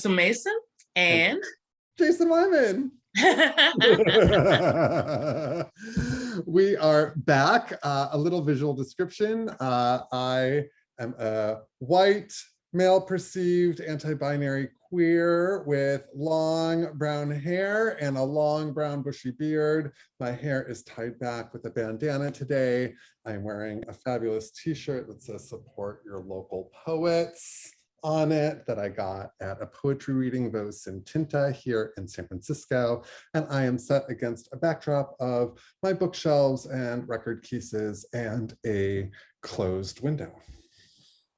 Crystal Mason and Jason Wyman. we are back. Uh, a little visual description. Uh, I am a white, male perceived, anti-binary queer with long brown hair and a long brown bushy beard. My hair is tied back with a bandana today. I'm wearing a fabulous t-shirt that says support your local poets on it that I got at a poetry reading Voz in Tinta here in San Francisco. And I am set against a backdrop of my bookshelves and record cases and a closed window.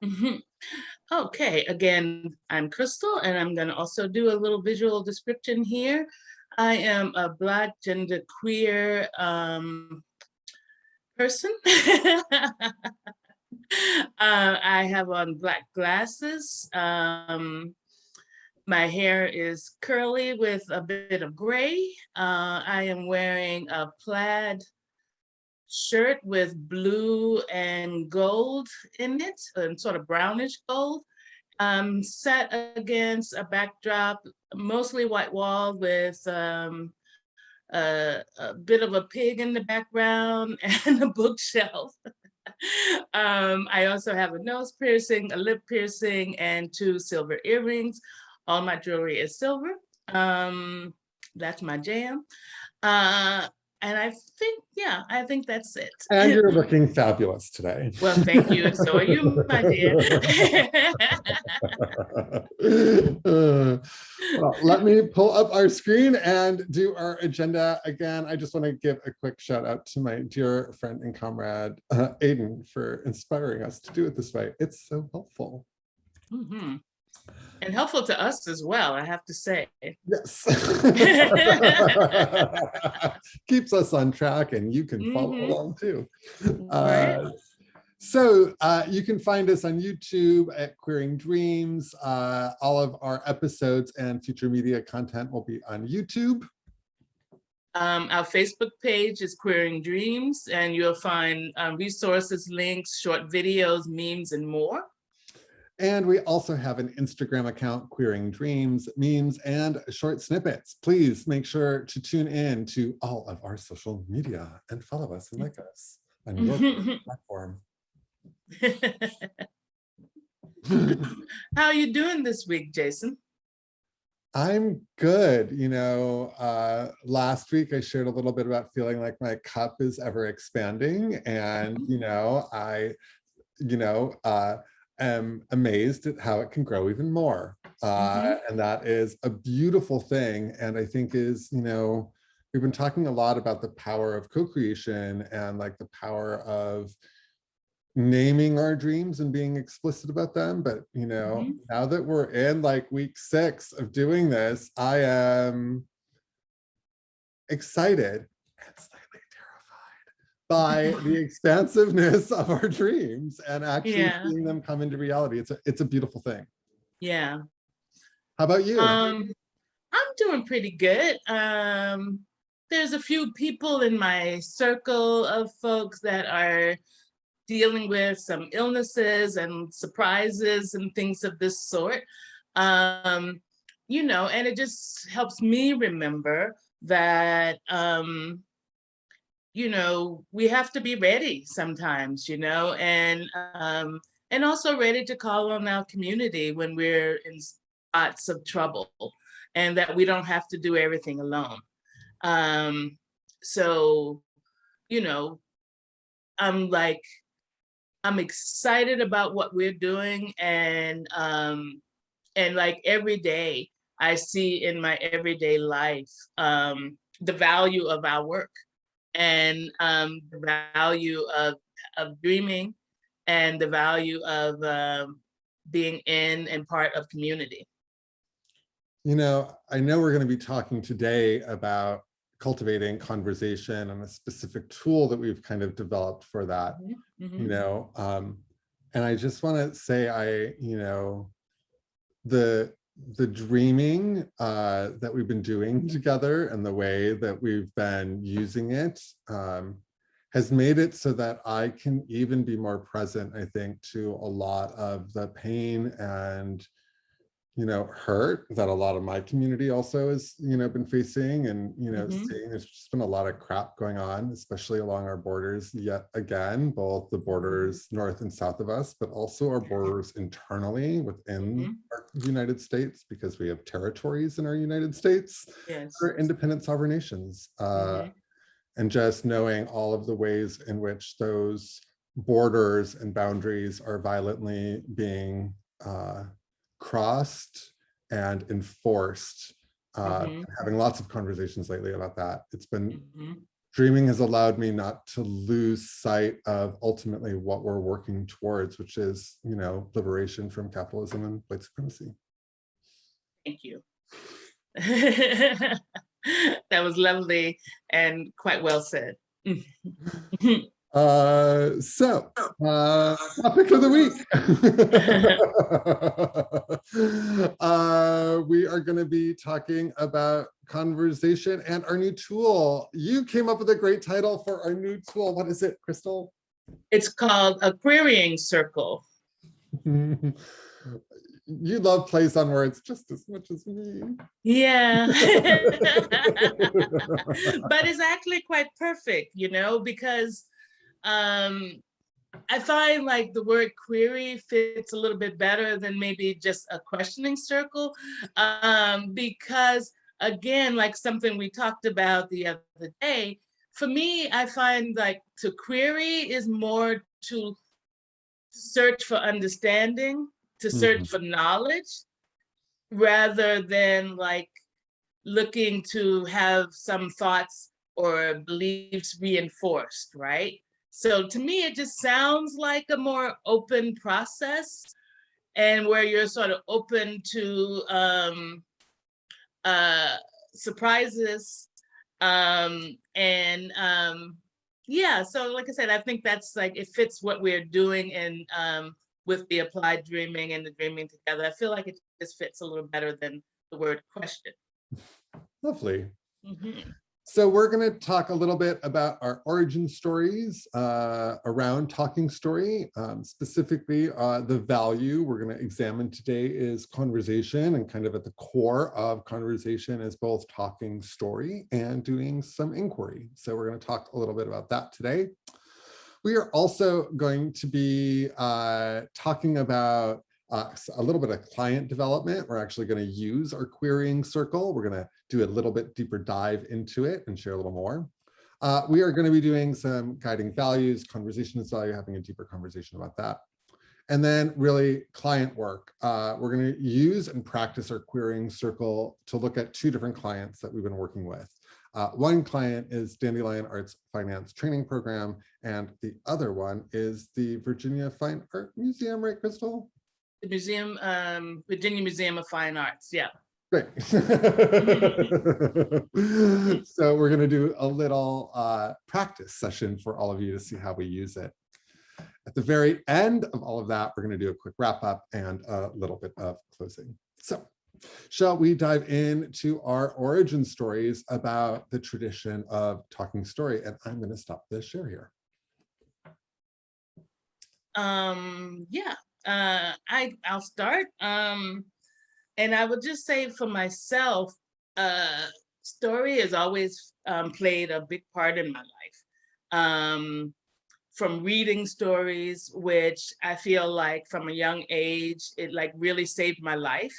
Mhm. Okay, again, I'm Crystal and I'm going to also do a little visual description here. I am a Black gender queer um, person. uh, I have on black glasses. Um, my hair is curly with a bit of gray. Uh, I am wearing a plaid shirt with blue and gold in it, and sort of brownish gold, um, set against a backdrop, mostly white wall with um, a, a bit of a pig in the background and a bookshelf. Um, I also have a nose piercing, a lip piercing, and two silver earrings. All my jewelry is silver. Um, that's my jam. Uh, and I think, yeah, I think that's it. And you're looking fabulous today. Well, thank you. And so are you, my dear. Uh, well, let me pull up our screen and do our agenda again. I just want to give a quick shout out to my dear friend and comrade, uh, Aiden, for inspiring us to do it this way. It's so helpful. Mhm. And helpful to us as well, I have to say. Yes. Keeps us on track and you can follow Mhm. along too. Right. Uh, so uh, you can find us on YouTube at Queering Dreams. Uh, all of our episodes and future media content will be on YouTube. Um, our Facebook page is Queering Dreams, and you'll find uh, resources, links, short videos, memes, and more. And we also have an Instagram account, Queering Dreams, memes, and short snippets. Please make sure to tune in to all of our social media and follow us and like us on your platform. How are you doing this week, Jason? I'm good. You know, uh, last week I shared a little bit about feeling like my cup is ever expanding. And, you know, I, you know, uh, am amazed at how it can grow even more. Uh, And that is a beautiful thing. And I think is, you know, we've been talking a lot about the power of co-creation and like the power of naming our dreams and being explicit about them. But, you know, Mhm. now that we're in like week six of doing this, I am excited and slightly terrified by the expansiveness of our dreams and actually Yeah. seeing them come into reality. It's a, it's a beautiful thing. Yeah. How about you? Um, I'm doing pretty good. Um, there's a few people in my circle of folks that are dealing with some illnesses and surprises and things of this sort. Um, you know, and it just helps me remember that, um, you know, we have to be ready sometimes, you know, and um, and also ready to call on our community when we're in spots of trouble and that we don't have to do everything alone. Um, so, you know, I'm like, I'm excited about what we're doing and um, and like every day I see in my everyday life um, the value of our work and um, the value of, of dreaming and the value of um, being in and part of community. You know, I know we're going to be talking today about cultivating conversation and a specific tool that we've kind of developed for that, you Mhm. know, um, and I just want to say I, you know, the the dreaming uh, that we've been doing together and the way that we've been using it um, has made it so that I can even be more present, I think, to a lot of the pain and you know, hurt that a lot of my community also has, you know, been facing and, you know, Mhm. seeing there's just been a lot of crap going on, especially along our borders yet again, both the borders north and south of us, but also our borders internally within Mhm. our United States, because we have territories in our United States Yes. for independent sovereign nations. Uh, Mhm. and just knowing all of the ways in which those borders and boundaries are violently being uh, crossed and enforced. Uh, Mhm. Having lots of conversations lately about that. It's been, Mhm. dreaming has allowed me not to lose sight of ultimately what we're working towards, which is, you know, liberation from capitalism and white supremacy. Thank you. That was lovely and quite well said. Uh, so, uh, topic of the week. uh, we are going to be talking about conversation and our new tool. You came up with a great title for our new tool. What is it, Crystal? It's called a querying circle. you love plays on words just as much as me. Yeah. But it's actually quite perfect, you know, because um, I find like the word query fits a little bit better than maybe just a questioning circle. Um, because again, like something we talked about the other day, for me, I find like to query is more to search for understanding, to search Mhm. for knowledge, rather than like looking to have some thoughts or beliefs reinforced, right? So to me, it just sounds like a more open process and where you're sort of open to um, uh, surprises. Um, and um, yeah, so like I said, I think that's like, it fits what we're doing in um, with the applied dreaming and the dreaming together. I feel like it just fits a little better than the word question. Lovely. Mhm. So we're going to talk a little bit about our origin stories uh, around Talking Story. Um, specifically, uh, the value we're going to examine today is conversation and kind of at the core of conversation is both talking story and doing some inquiry. So we're going to talk a little bit about that today. We are also going to be uh, talking about uh, a little bit of client development. We're actually going to use our querying circle. We're going to do a little bit deeper dive into it and share a little more. Uh, we are going to be doing some guiding values, conversation is value, having a deeper conversation about that. And then really client work. Uh, we're going to use and practice our querying circle to look at two different clients that we've been working with. Uh, one client is Dandelion Arts Finance Training Program, and the other one is the Virginia Fine Art Museum, right, Crystal? The museum, um, Virginia Museum of Fine Arts, yeah. Great. so we're going to do a little uh, practice session for all of you to see how we use it. At the very end of all of that, we're going to do a quick wrap up and a little bit of closing. So shall we dive into our origin stories about the tradition of talking story? And I'm going to stop the share here. Um, yeah, uh, I, I'll start. Um, and I would just say for myself, uh, story has always um, played a big part in my life. Um, from reading stories, which I feel like from a young age, it like really saved my life.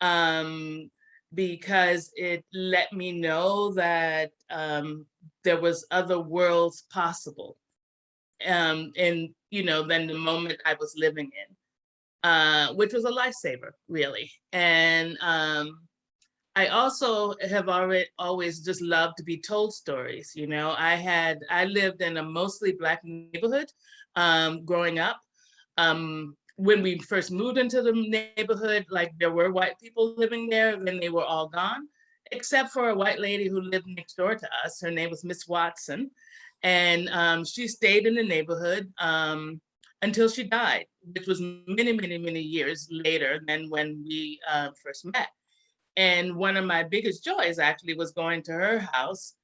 Um, because it let me know that um, there was other worlds possible. Um, and you know, than the moment I was living in, uh, which was a lifesaver, really. And um, I also have already always just loved to be told stories. You know, I had I lived in a mostly black neighborhood um, growing up. Um, when we first moved into the neighborhood, like there were white people living there, then they were all gone, except for a white lady who lived next door to us. Her name was Miss Watson. And um, she stayed in the neighborhood um, until she died, which was many, many, many years later than when we uh, first met. And one of my biggest joys actually was going to her house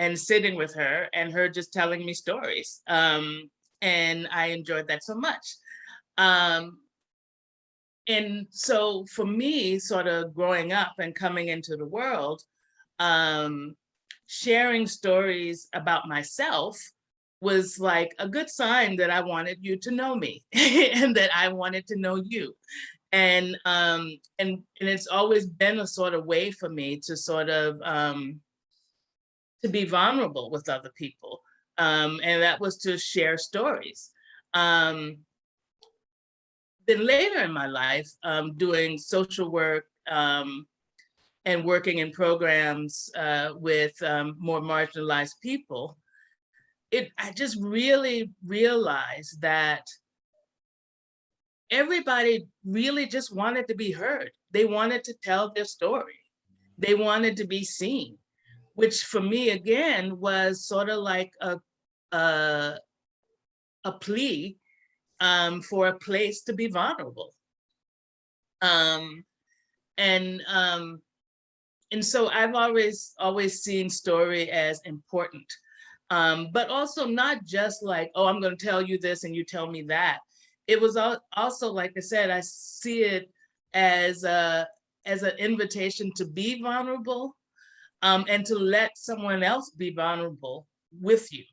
and sitting with her and her just telling me stories. Um, and I enjoyed that so much. Um, and so for me, sort of growing up and coming into the world, um, sharing stories about myself was like a good sign that I wanted you to know me and that I wanted to know you. And, um, and, and it's always been a sort of way for me to sort of, um, to be vulnerable with other people. Um, and that was to share stories. Um, then later in my life, um, doing social work um, and working in programs uh, with um, more marginalized people, it, I just really realized that everybody really just wanted to be heard. They wanted to tell their story. They wanted to be seen, which for me, again, was sort of like a, a, a plea um, for a place to be vulnerable. Um, and um, and so I've always always seen story as important, um, but also not just like, oh, I'm going to tell you this and you tell me that. It was also, like I said, I see it as a as an invitation to be vulnerable um, and to let someone else be vulnerable with you.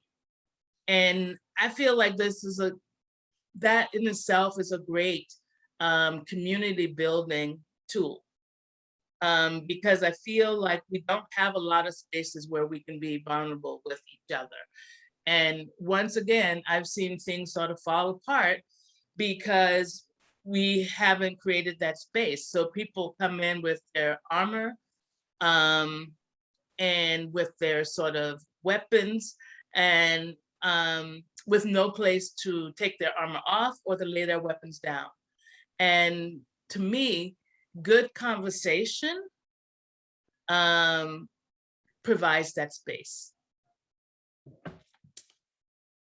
And I feel like this is a that in itself is a great um, community building tool. Um, because I feel like we don't have a lot of spaces where we can be vulnerable with each other. And once again, I've seen things sort of fall apart because we haven't created that space. So people come in with their armor um, and with their sort of weapons and um, with no place to take their armor off or to lay their weapons down. And to me, good conversation um, provides that space.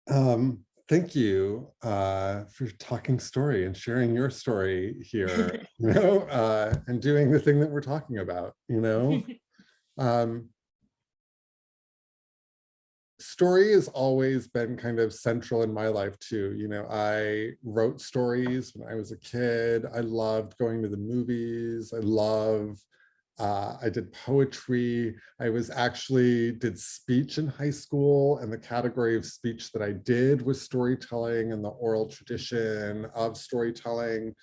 Um, thank you uh, for talking story and sharing your story here, you know, uh, and doing the thing that we're talking about, you know. Um, story has always been kind of central in my life too. You know, I wrote stories when I was a kid. I loved going to the movies. I love, uh, I did poetry. I was actually did speech in high school and the category of speech that I did was storytelling and the oral tradition of storytelling.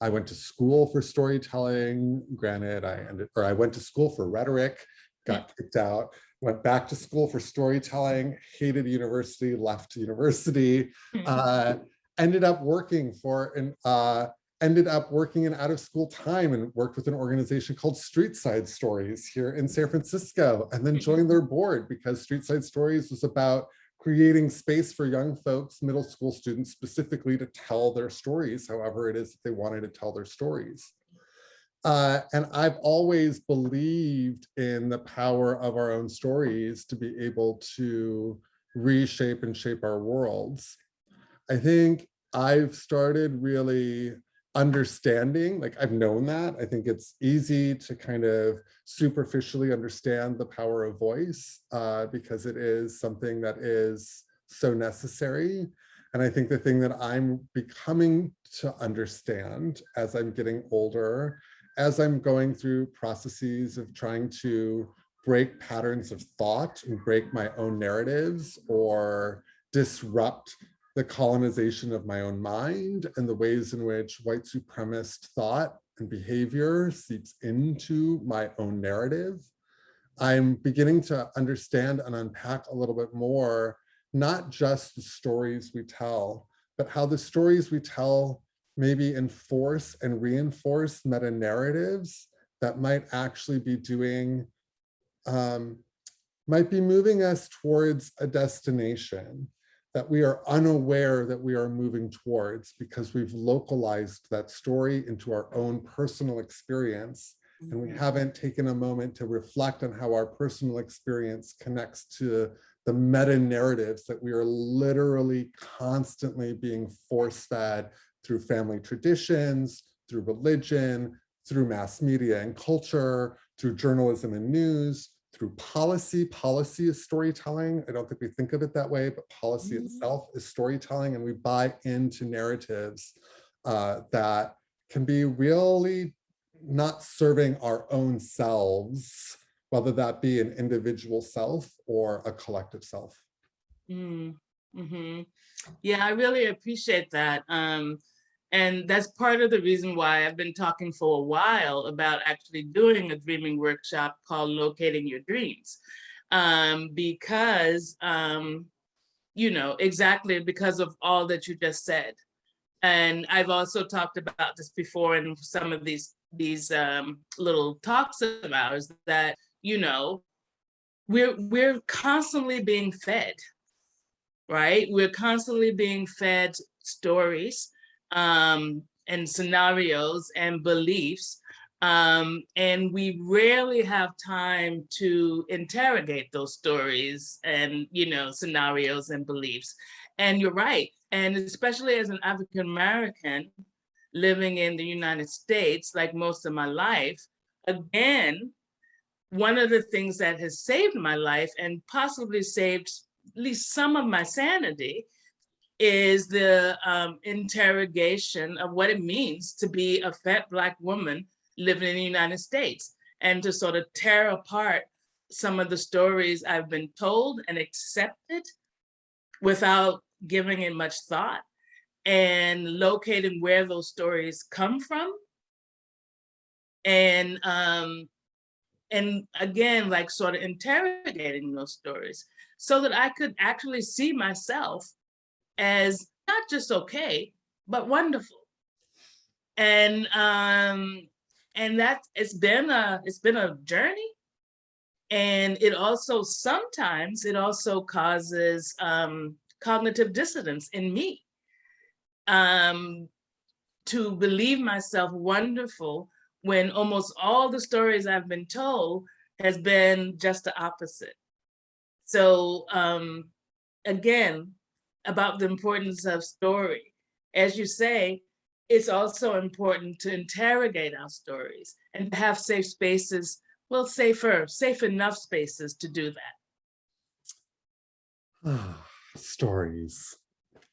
I went to school for storytelling. Granted, I ended, or I went to school for rhetoric, got kicked out went back to school for storytelling, hated university, left university, uh, ended up working for an, uh, ended up working in out of school time and worked with an organization called Street Side Stories here in San Francisco and then joined their board because Street Side Stories was about creating space for young folks, middle school students specifically to tell their stories, however it is that they wanted to tell their stories. Uh, and I've always believed in the power of our own stories to be able to reshape and shape our worlds. I think I've started really understanding, like I've known that. I think it's easy to kind of superficially understand the power of voice uh, because it is something that is so necessary. And I think the thing that I'm becoming to understand as I'm getting older as I'm going through processes of trying to break patterns of thought and break my own narratives or disrupt the colonization of my own mind and the ways in which white supremacist thought and behavior seeps into my own narrative. I'm beginning to understand and unpack a little bit more, not just the stories we tell, but how the stories we tell maybe enforce and reinforce meta narratives that might actually be doing, um, might be moving us towards a destination that we are unaware that we are moving towards because we've localized that story into our own personal experience and we mm-hmm. haven't taken a moment to reflect on how our personal experience connects to the meta narratives that we are literally constantly being force fed through family traditions, through religion, through mass media and culture, through journalism and news, through policy. Policy is storytelling. I don't think we think of it that way, but policy Mhm. itself is storytelling and we buy into narratives uh, that can be really not serving our own selves, whether that be an individual self or a collective self. Mm, mhm. Yeah, I really appreciate that. Um, and that's part of the reason why I've been talking for a while about actually doing a dreaming workshop called Locating Your Dreams. Um, because, um, you know, exactly because of all that you just said. And I've also talked about this before in some of these these um, little talks of ours that, you know, we're we're constantly being fed right? We're constantly being fed stories um, and scenarios and beliefs. Um, and we rarely have time to interrogate those stories and, you know, scenarios and beliefs. And you're right. And especially as an African American living in the United States, like most of my life, again, one of the things that has saved my life and possibly saved at least some of my sanity is the um, interrogation of what it means to be a fat black woman living in the United States and to sort of tear apart some of the stories I've been told and accepted without giving it much thought and locating where those stories come from. And um, and again, like sort of interrogating those stories so that I could actually see myself as not just okay, but wonderful. And um, and that it's been a it's been a journey. And it also sometimes it also causes um, cognitive dissonance in me um, to believe myself wonderful when almost all the stories I've been told has been just the opposite. So um, again, about the importance of story. As you say, it's also important to interrogate our stories and to have safe spaces, well, safer, safe enough spaces to do that. Stories.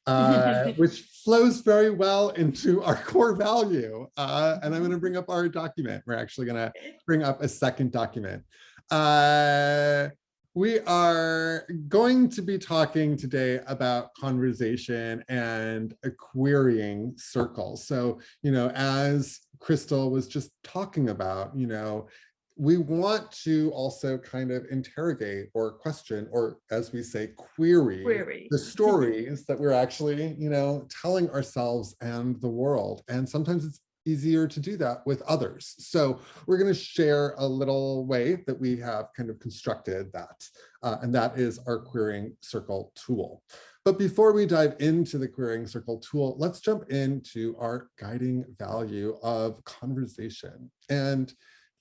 Uh, which flows very well into our core value. Uh, and I'm going to bring up our document. We're actually going to bring up a second document. Uh, we are going to be talking today about conversation and a querying circles. So, you know, as Crystal was just talking about, you know, we want to also kind of interrogate or question, or as we say, query, Query. the stories that we're actually, you know, telling ourselves and the world. And sometimes it's easier to do that with others. So we're going to share a little way that we have kind of constructed that, uh, and that is our querying circle tool. But before we dive into the querying circle tool, let's jump into our guiding value of conversation. And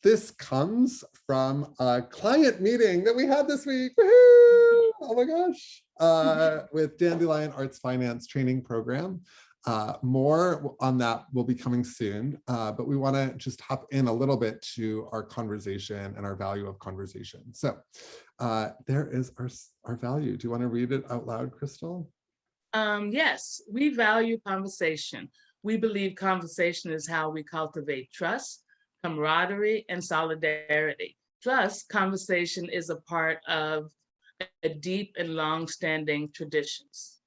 this comes from a client meeting that we had this week. Oh my gosh. Uh, with Dandelion Arts Finance Training Program. Uh, more on that will be coming soon, uh, but we want to just hop in a little bit to our conversation and our value of conversation. So uh, there is our, our value. Do you want to read it out loud, Crystal? Um, yes, we value conversation. We believe conversation is how we cultivate trust, camaraderie, and solidarity. Plus, conversation is a part of a deep and long-standing traditions.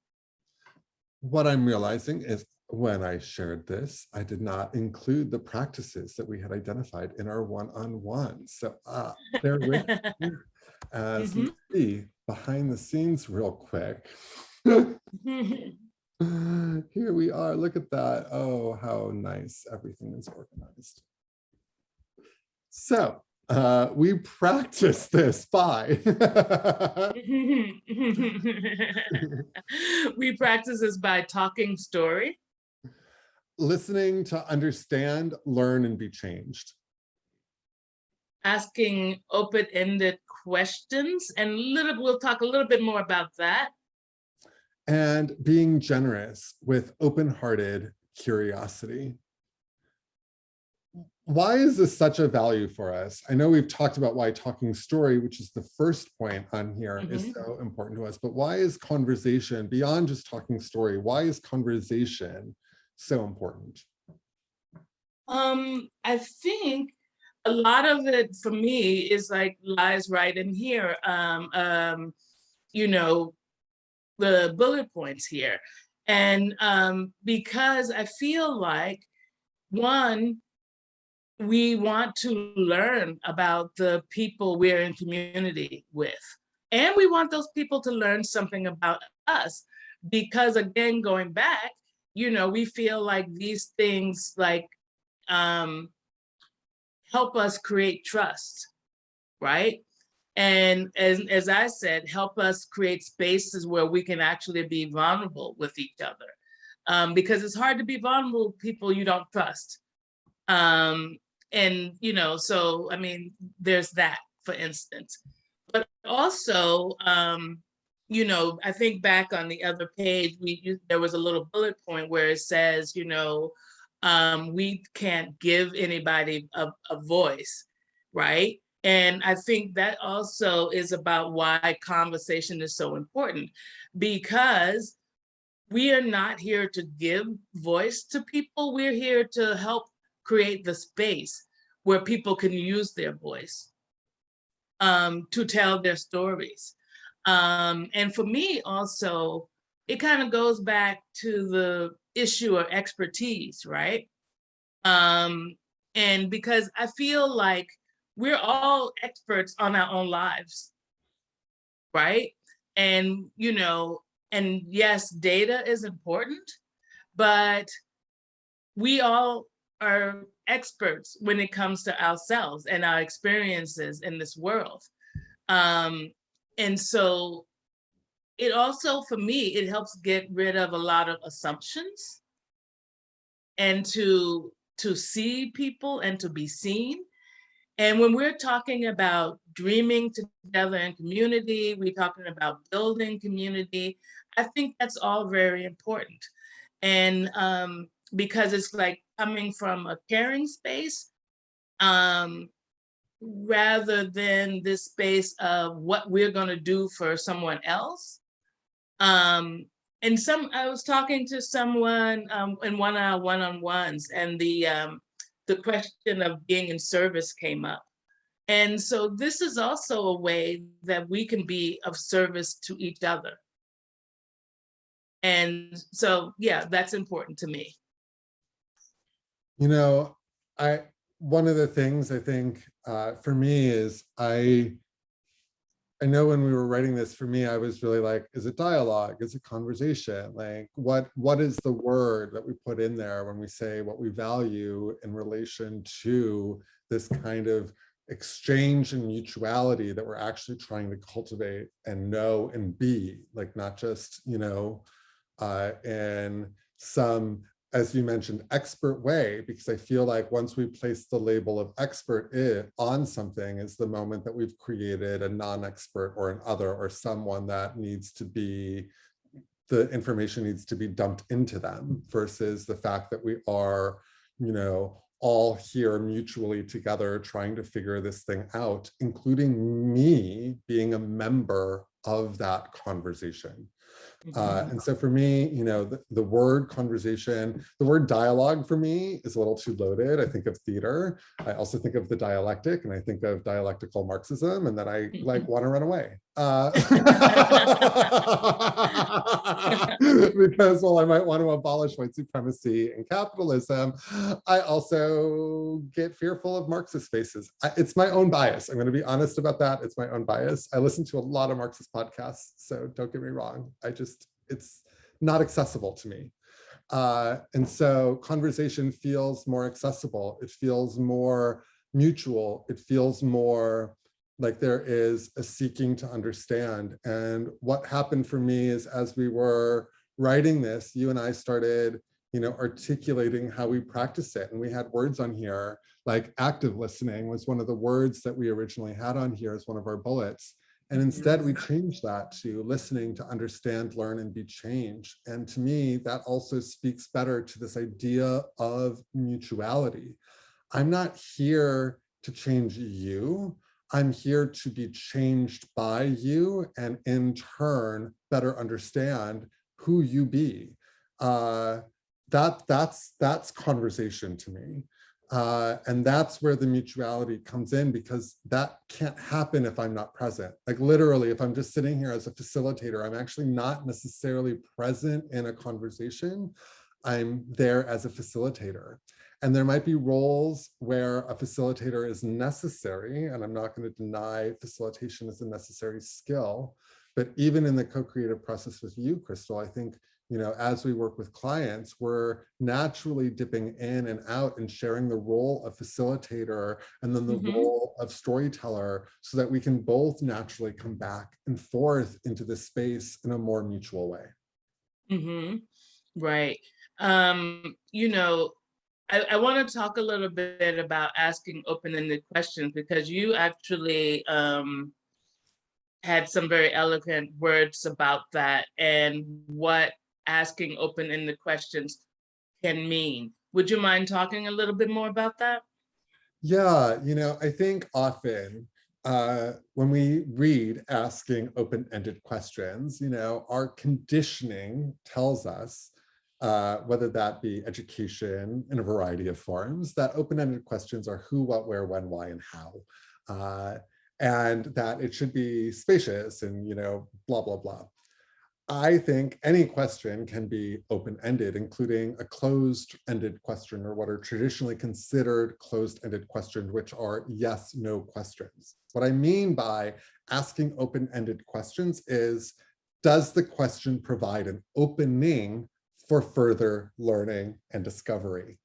What I'm realizing is when I shared this, I did not include the practices that we had identified in our one-on-one. So uh, bear with me as you see behind the scenes real quick. Here we are. Look at that. Oh, how nice everything is organized. So uh, we practice this by. we practice this by talking story, listening to understand, learn, and be changed. asking open-ended questions, and little, we'll talk a little bit more about that. And being generous with open-hearted curiosity. Why is this such a value for us? I know we've talked about why talking story, which is the first point on here, is Mhm. so important to us, but why is conversation beyond just talking story? Why is conversation so important? Um, I think a lot of it for me is like lies right in here. Um, um, you know, the bullet points here. And um, because I feel like one, we want to learn about the people we're in community with. And we want those people to learn something about us. Because again, going back, you know, we feel like these things like um, help us create trust, right? And as, as I said, help us create spaces where we can actually be vulnerable with each other. Um, because it's hard to be vulnerable with people you don't trust. Um, and, you know, so, I mean, there's that, for instance. But also, um, you know, I think back on the other page, we you, there was a little bullet point where it says, you know, um, we can't give anybody a, a voice, right? And I think that also is about why conversation is so important because we are not here to give voice to people. We're here to help create the space where people can use their voice um, to tell their stories. Um, and for me also, it kind of goes back to the issue of expertise, right? Um, and because I feel like we're all experts on our own lives, right? And, you know, and yes, data is important, but we all are experts when it comes to ourselves and our experiences in this world. Um, and so it also, for me, it helps get rid of a lot of assumptions and to, to see people and to be seen. And when we're talking about dreaming together in community, we're talking about building community, I think that's all very important. And um, because it's like coming from a caring space, um, rather than this space of what we're gonna do for someone else. Um, and some, I was talking to someone um, in one our one-on-ones and the, um, the question of being in service came up. And so this is also a way that we can be of service to each other. And so, yeah, that's important to me. You know, I, one of the things I think uh, for me is I, I know when we were writing this, for me, I was really like, is it dialogue? Is it conversation? Like, what what is the word that we put in there when we say what we value in relation to this kind of exchange and mutuality that we're actually trying to cultivate and know and be, like not just, you know, uh, in some as you mentioned, expert way, because I feel like once we place the label of expert on something is the moment that we've created a non-expert or an other or someone that needs to be, the information needs to be dumped into them versus the fact that we are, you know, all here mutually together trying to figure this thing out, including me being a member of that conversation. Uh, and so for me, you know, the, the word conversation, the word dialogue for me is a little too loaded. I think of theater. I also think of the dialectic and I think of dialectical Marxism and that I like want to run away. Uh, because while I might want to abolish white supremacy and capitalism, I also get fearful of Marxist spaces. I, it's my own bias. I'm going to be honest about that. It's my own bias. I listen to a lot of Marxist podcasts, so don't get me wrong. I just, it's not accessible to me. Uh, and so conversation feels more accessible. It feels more mutual. It feels more like there is a seeking to understand. And what happened for me is as we were writing this, you and I started, you know, articulating how we practice it. And we had words on here, like active listening was one of the words that we originally had on here as one of our bullets. And mm-hmm. instead we changed that to listening to understand, learn, and be changed. And to me, that also speaks better to this idea of mutuality. I'm not here to change you. I'm here to be changed by you and in turn better understand who you be. Uh, that that's that's conversation to me. Uh, and that's where the mutuality comes in because that can't happen if I'm not present. Like literally, if I'm just sitting here as a facilitator, I'm actually not necessarily present in a conversation. I'm there as a facilitator. And there might be roles where a facilitator is necessary, and I'm not going to deny facilitation is a necessary skill. But even in the co-creative process with you, Crystal, I think you know, as we work with clients, we're naturally dipping in and out and sharing the role of facilitator and then the Mhm. role of storyteller so that we can both naturally come back and forth into the space in a more mutual way. Mm -hmm. right. Um, you know, I, I want to talk a little bit about asking open-ended questions because you actually um, had some very eloquent words about that and what asking open-ended questions can mean. Would you mind talking a little bit more about that? Yeah, you know, I think often uh, when we read asking open-ended questions, you know, our conditioning tells us uh, whether that be education in a variety of forms, that open-ended questions are who, what, where, when, why, and how. Uh, and that it should be spacious and, you know, blah, blah, blah. I think any question can be open-ended, including a closed-ended question or what are traditionally considered closed-ended questions, which are yes, no questions. What I mean by asking open-ended questions is, does the question provide an opening for further learning and discovery?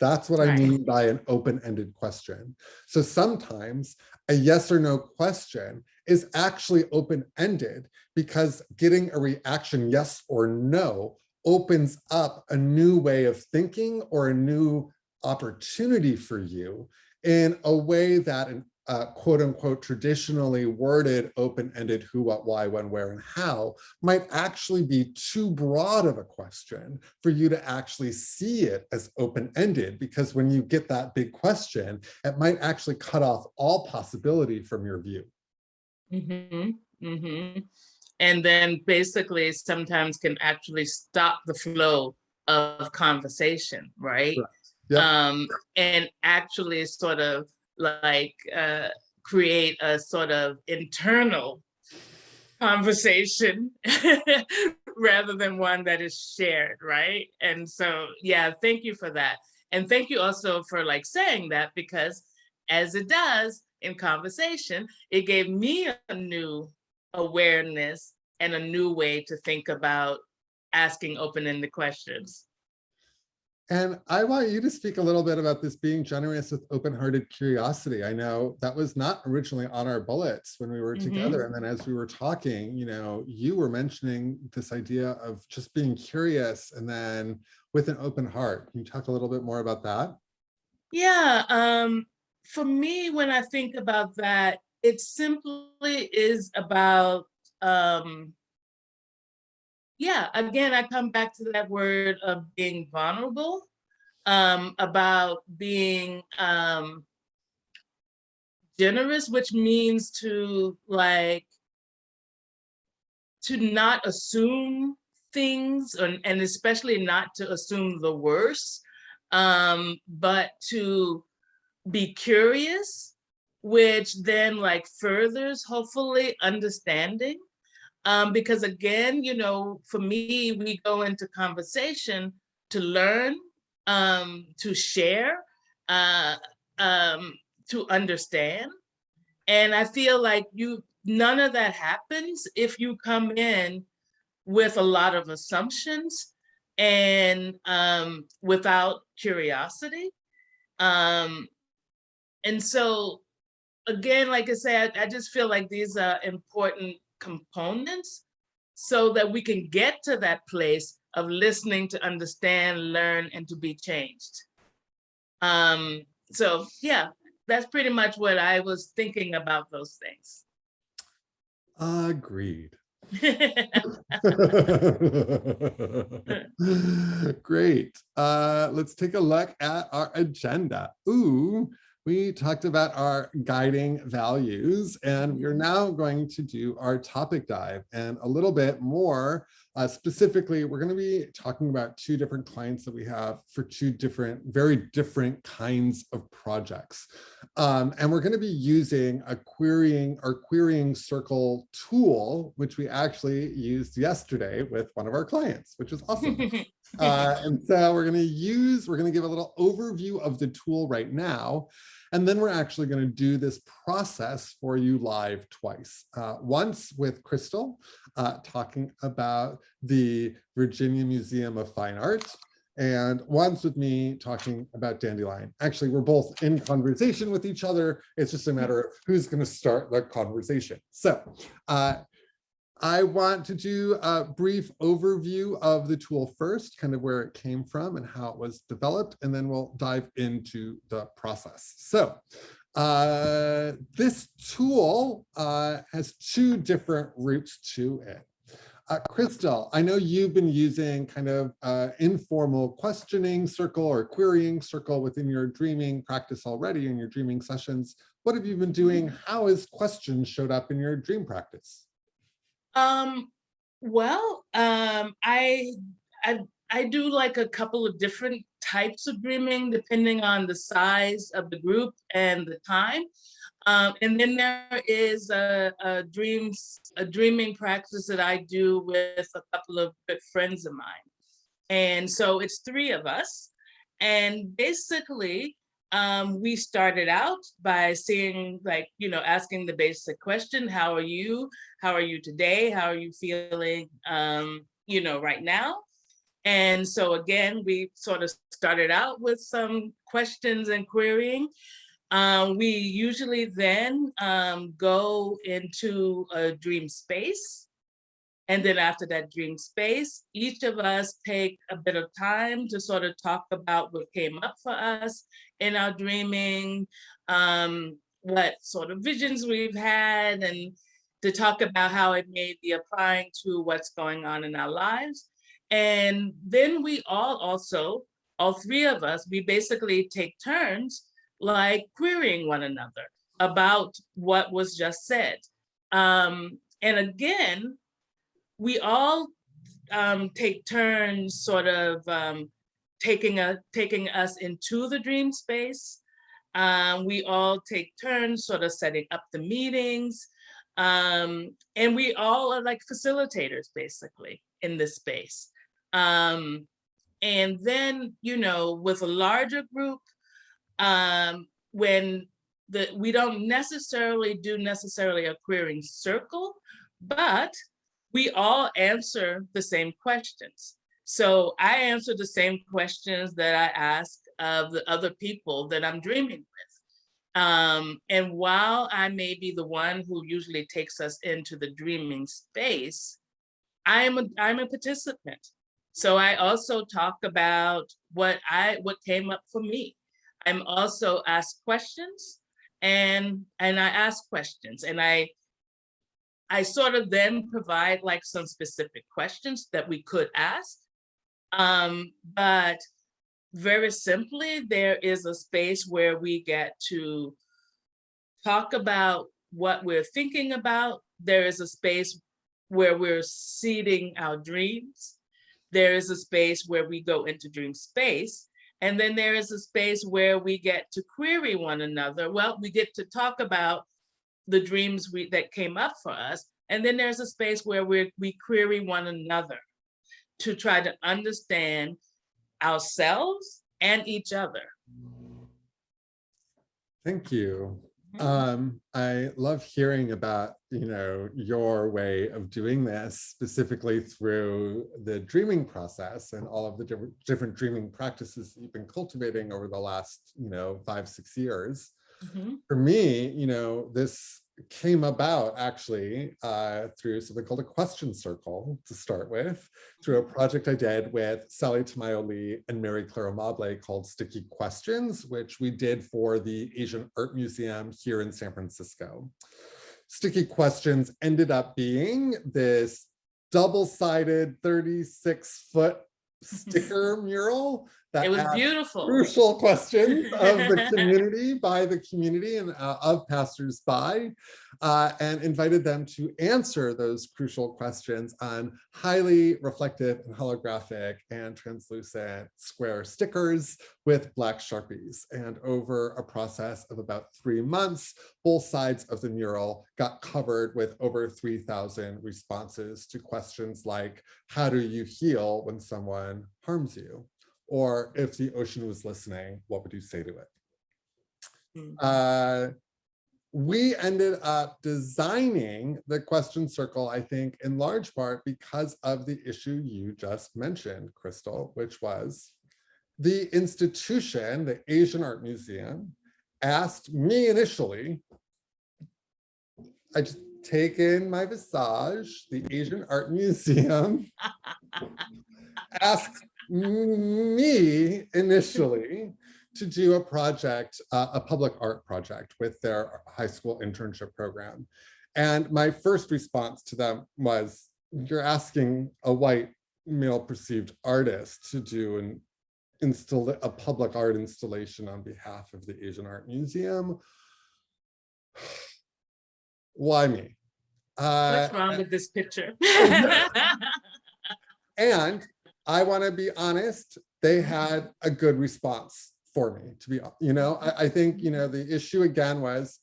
That's what I mean by an open-ended question. So sometimes a yes or no question is actually open-ended because getting a reaction yes or no opens up a new way of thinking or a new opportunity for you in a way that an uh, quote unquote traditionally worded open-ended who, what, why, when, where, and how might actually be too broad of a question for you to actually see it as open-ended because when you get that big question, it might actually cut off all possibility from your view. Mm -hmm. Mm -hmm. And then basically sometimes can actually stop the flow of conversation, right? Correct. Yep. Um, and actually sort of like uh, create a sort of internal conversation rather than one that is shared, right? And so, yeah, thank you for that. And thank you also for like saying that because as it does in conversation, it gave me a new awareness and a new way to think about asking open-ended questions. And I want you to speak a little bit about this being generous with open-hearted curiosity. I know that was not originally on our bullets when we were Mhm. together. And then as we were talking, you know, you were mentioning this idea of just being curious and then with an open heart. Can you talk a little bit more about that? Yeah, um, for me, when I think about that, it simply is about, um, yeah, again, I come back to that word of being vulnerable, um, about being um, generous, which means to like, to not assume things and, and especially not to assume the worst, um, but to be curious, which then like furthers hopefully understanding. Um, because again, you know, for me, we go into conversation to learn, um, to share, uh, um, to understand. And I feel like you, none of that happens if you come in with a lot of assumptions and um, without curiosity. Um, and so, again, like I said, I, I just feel like these are important components so that we can get to that place of listening to understand, learn, and to be changed. Um, so yeah, that's pretty much what I was thinking about those things. Agreed. Great. Uh, let's take a look at our agenda. Ooh, we talked about our guiding values and we're now going to do our topic dive and a little bit more uh, specifically, we're going to be talking about two different clients that we have for two different, very different kinds of projects. Um, and we're going to be using a querying our querying circle tool, which we actually used yesterday with one of our clients, which is awesome. uh, and so we're going to use, we're going to give a little overview of the tool right now. And then we're actually going to do this process for you live twice. Uh, once with Crystal, uh, talking about the Virginia Museum of Fine Art, and once with me talking about Dandelion. Actually, we're both in conversation with each other. It's just a matter of who's going to start the conversation. So uh, I want to do a brief overview of the tool first, kind of where it came from and how it was developed, and then we'll dive into the process. So uh, this tool uh, has two different routes to it. Uh, Crystal, I know you've been using kind of uh, informal questioning circle or querying circle within your dreaming practice already in your dreaming sessions. What have you been doing? How has questions showed up in your dream practice? Um, well, um, I, I, I do like a couple of different types of dreaming depending on the size of the group and the time. Um, and then there is a, a dreams, a dreaming practice that I do with a couple of good friends of mine. And so it's three of us. And basically, um, we started out by seeing like, you know, asking the basic question, how are you? How are you today? How are you feeling, um, you know, right now? And so again, we sort of started out with some questions and querying. Um, we usually then um, go into a dream space and then after that dream space, each of us take a bit of time to sort of talk about what came up for us in our dreaming, um, what sort of visions we've had, and to talk about how it may be applying to what's going on in our lives. And then we all also, all three of us, we basically take turns like querying one another about what was just said. Um, and again, we all um, take turns sort of um, taking, a, taking us into the dream space. Um, we all take turns sort of setting up the meetings. Um, and we all are like facilitators basically in this space. Um, and then, you know, with a larger group, um, when the, we don't necessarily do necessarily a querying circle, but we all answer the same questions. So I answer the same questions that I ask of the other people that I'm dreaming with. Um, and while I may be the one who usually takes us into the dreaming space, I am a, I'm a participant. So I also talk about what I what came up for me. I'm also asked questions and and I ask questions and I I sort of then provide like some specific questions that we could ask. Um, but very simply, there is a space where we get to talk about what we're thinking about. There is a space where we're seeding our dreams. There is a space where we go into dream space. And then there is a space where we get to query one another. Well, we get to talk about the dreams we, that came up for us. And then there's a space where we we query one another to try to understand ourselves and each other. Thank you. Mm-hmm. Um, I love hearing about, you know, your way of doing this specifically through the dreaming process and all of the different, different dreaming practices that you've been cultivating over the last, you know, five, six years. Mm -hmm. For me, you know, this came about actually uh, through something called a question circle to start with, through a project I did with Sally Tamayo Lee and Mary Claire Mobley called Sticky Questions, which we did for the Asian Art Museum here in San Francisco. sticky questions ended up being this double-sided 36 foot sticker mural that It was beautiful. crucial questions of the community by the community and uh, of passersby uh, and invited them to answer those crucial questions on highly reflective and holographic and translucent square stickers with black sharpies. And over a process of about three months, both sides of the mural got covered with over 3,000 responses to questions like, how do you heal when someone harms you? Or if the ocean was listening, what would you say to it? Mm. Uh, we ended up designing the question circle, I think, in large part because of the issue you just mentioned, Crystal, which was the institution, the Asian Art Museum, asked me initially, I just take in my visage, the Asian Art Museum asked me initially to do a project, uh, a public art project with their high school internship program. And my first response to them was, you're asking a white male perceived artist to do an install a public art installation on behalf of the Asian Art Museum. Why me? Uh, What's wrong with this picture? and I want to be honest, they had a good response for me to be, you know, I, I think, you know, the issue again was,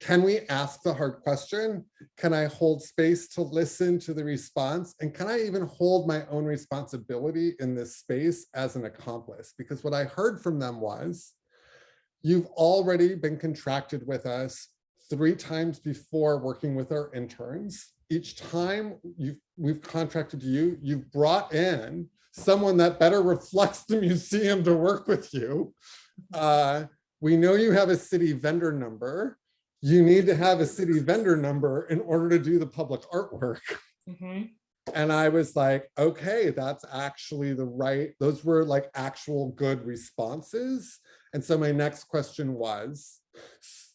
can we ask the hard question? Can I hold space to listen to the response? And can I even hold my own responsibility in this space as an accomplice? Because what I heard from them was, you've already been contracted with us three times before working with our interns. Each time you've, we've contracted you, you've brought in someone that better reflects the museum to work with you. Uh, we know you have a city vendor number. You need to have a city vendor number in order to do the public artwork. Mhm. And I was like, okay, that's actually the right, those were like actual good responses. And so my next question was,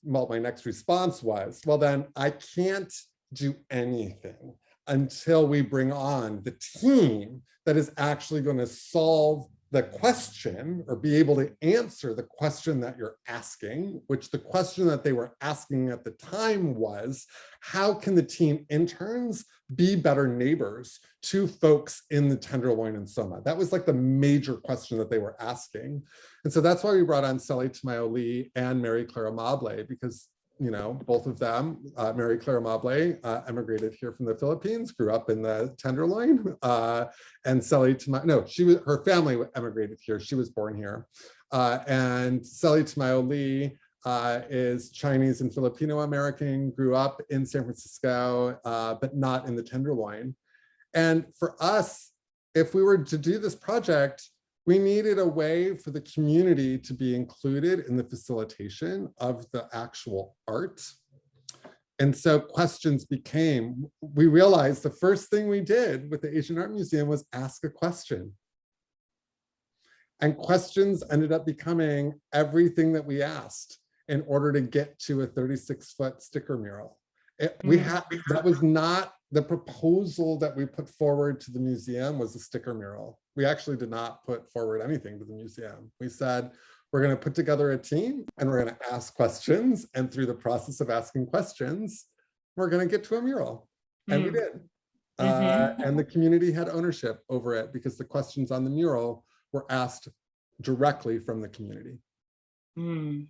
well, my next response was, well, then I can't do anything until we bring on the team that is actually going to solve the question or be able to answer the question that you're asking, which the question that they were asking at the time was, how can the team interns be better neighbors to folks in the Tenderloin and Soma? That was like the major question that they were asking. And so that's why we brought on Sally Tamayo Lee and Mary Clara Mable, because you know, both of them, uh, Mary Clara Mable uh, emigrated here from the Philippines, grew up in the Tenderloin, uh, and Sally Tamayo, no, she was, her family emigrated here. She was born here. Uh, and Sally Tamayo Lee uh, is Chinese and Filipino American, grew up in San Francisco, uh, but not in the Tenderloin. And for us, if we were to do this project, we needed a way for the community to be included in the facilitation of the actual art. And so questions became, we realized the first thing we did with the Asian Art Museum was ask a question. And questions ended up becoming everything that we asked in order to get to a 36 foot sticker mural. It, we Mm. had, that was not the proposal that we put forward to the museum was a sticker mural. We actually did not put forward anything to the museum. We said, we're going to put together a team and we're going to ask questions. And through the process of asking questions, we're going to get to a mural. And we Mm. did. Uh, and the community had ownership over it because the questions on the mural were asked directly from the community. Mm.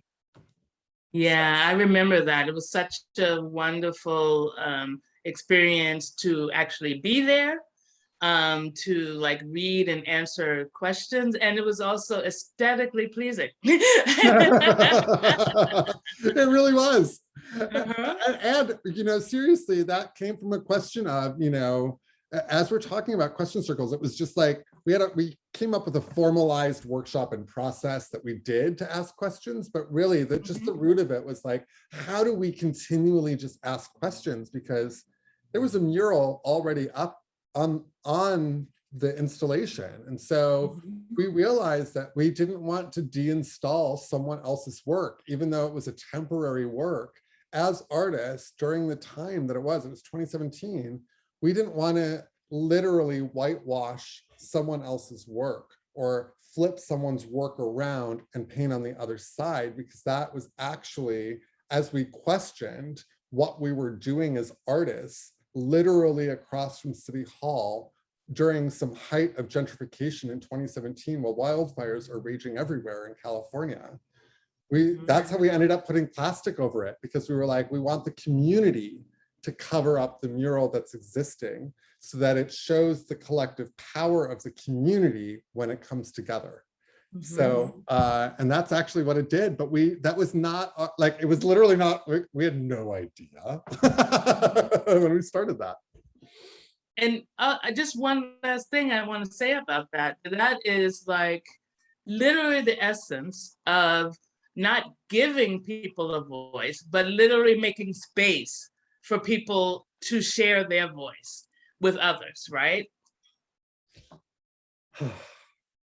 Yeah, I remember that. It was such a wonderful um, experience to actually be there, um, to like read and answer questions, and it was also aesthetically pleasing. it really was. Uh-huh. And, and, you know, seriously, that came from a question of, you know, as we're talking about question circles, it was just like we had a, we came up with a formalized workshop and process that we did to ask questions, but really the just the root of it was like, how do we continually just ask questions? Because there was a mural already up on on the installation. And so mm-hmm. we realized that we didn't want to deinstall someone else's work, even though it was a temporary work. as artists during the time that it was, it was 2017, we didn't want to literally whitewash someone else's work or flip someone's work around and paint on the other side because that was actually, as we questioned what we were doing as artists, literally across from City Hall during some height of gentrification in 2017 while wildfires are raging everywhere in California. We, mm-hmm. that's how we ended up putting plastic over it because we were like, we want the community to cover up the mural that's existing so that it shows the collective power of the community when it comes together. So, uh, and that's actually what it did, but we, that was not uh, like, it was literally not, we, we had no idea when we started that. And uh, I- just one last thing I want to say about that. That is like literally the essence of not giving people a voice, but literally making space for people to share their voice with others, right?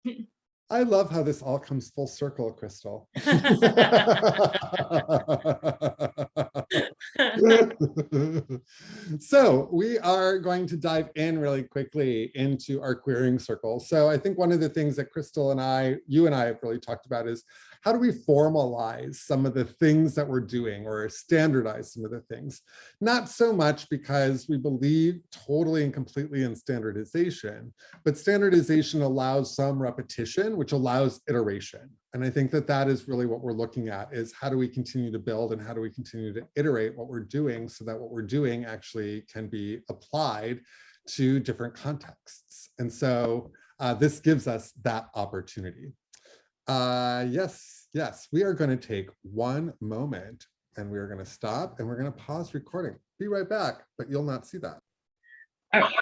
I love how this all comes full circle, Crystal. so we are going to dive in really quickly into our querying circle. So I think one of the things that Crystal and I, you and I have really talked about is how do we formalize some of the things that we're doing or standardize some of the things? Not so much because we believe totally and completely in standardization, but standardization allows some repetition, which allows iteration. And I think that that is really what we're looking at is how do we continue to build and how do we continue to iterate what we're doing so that what we're doing actually can be applied to different contexts. And so uh, this gives us that opportunity. Uh, yes, yes, we are going to take one moment and we are going to stop and we're going to pause recording. Be right back, but you'll not see that. Right.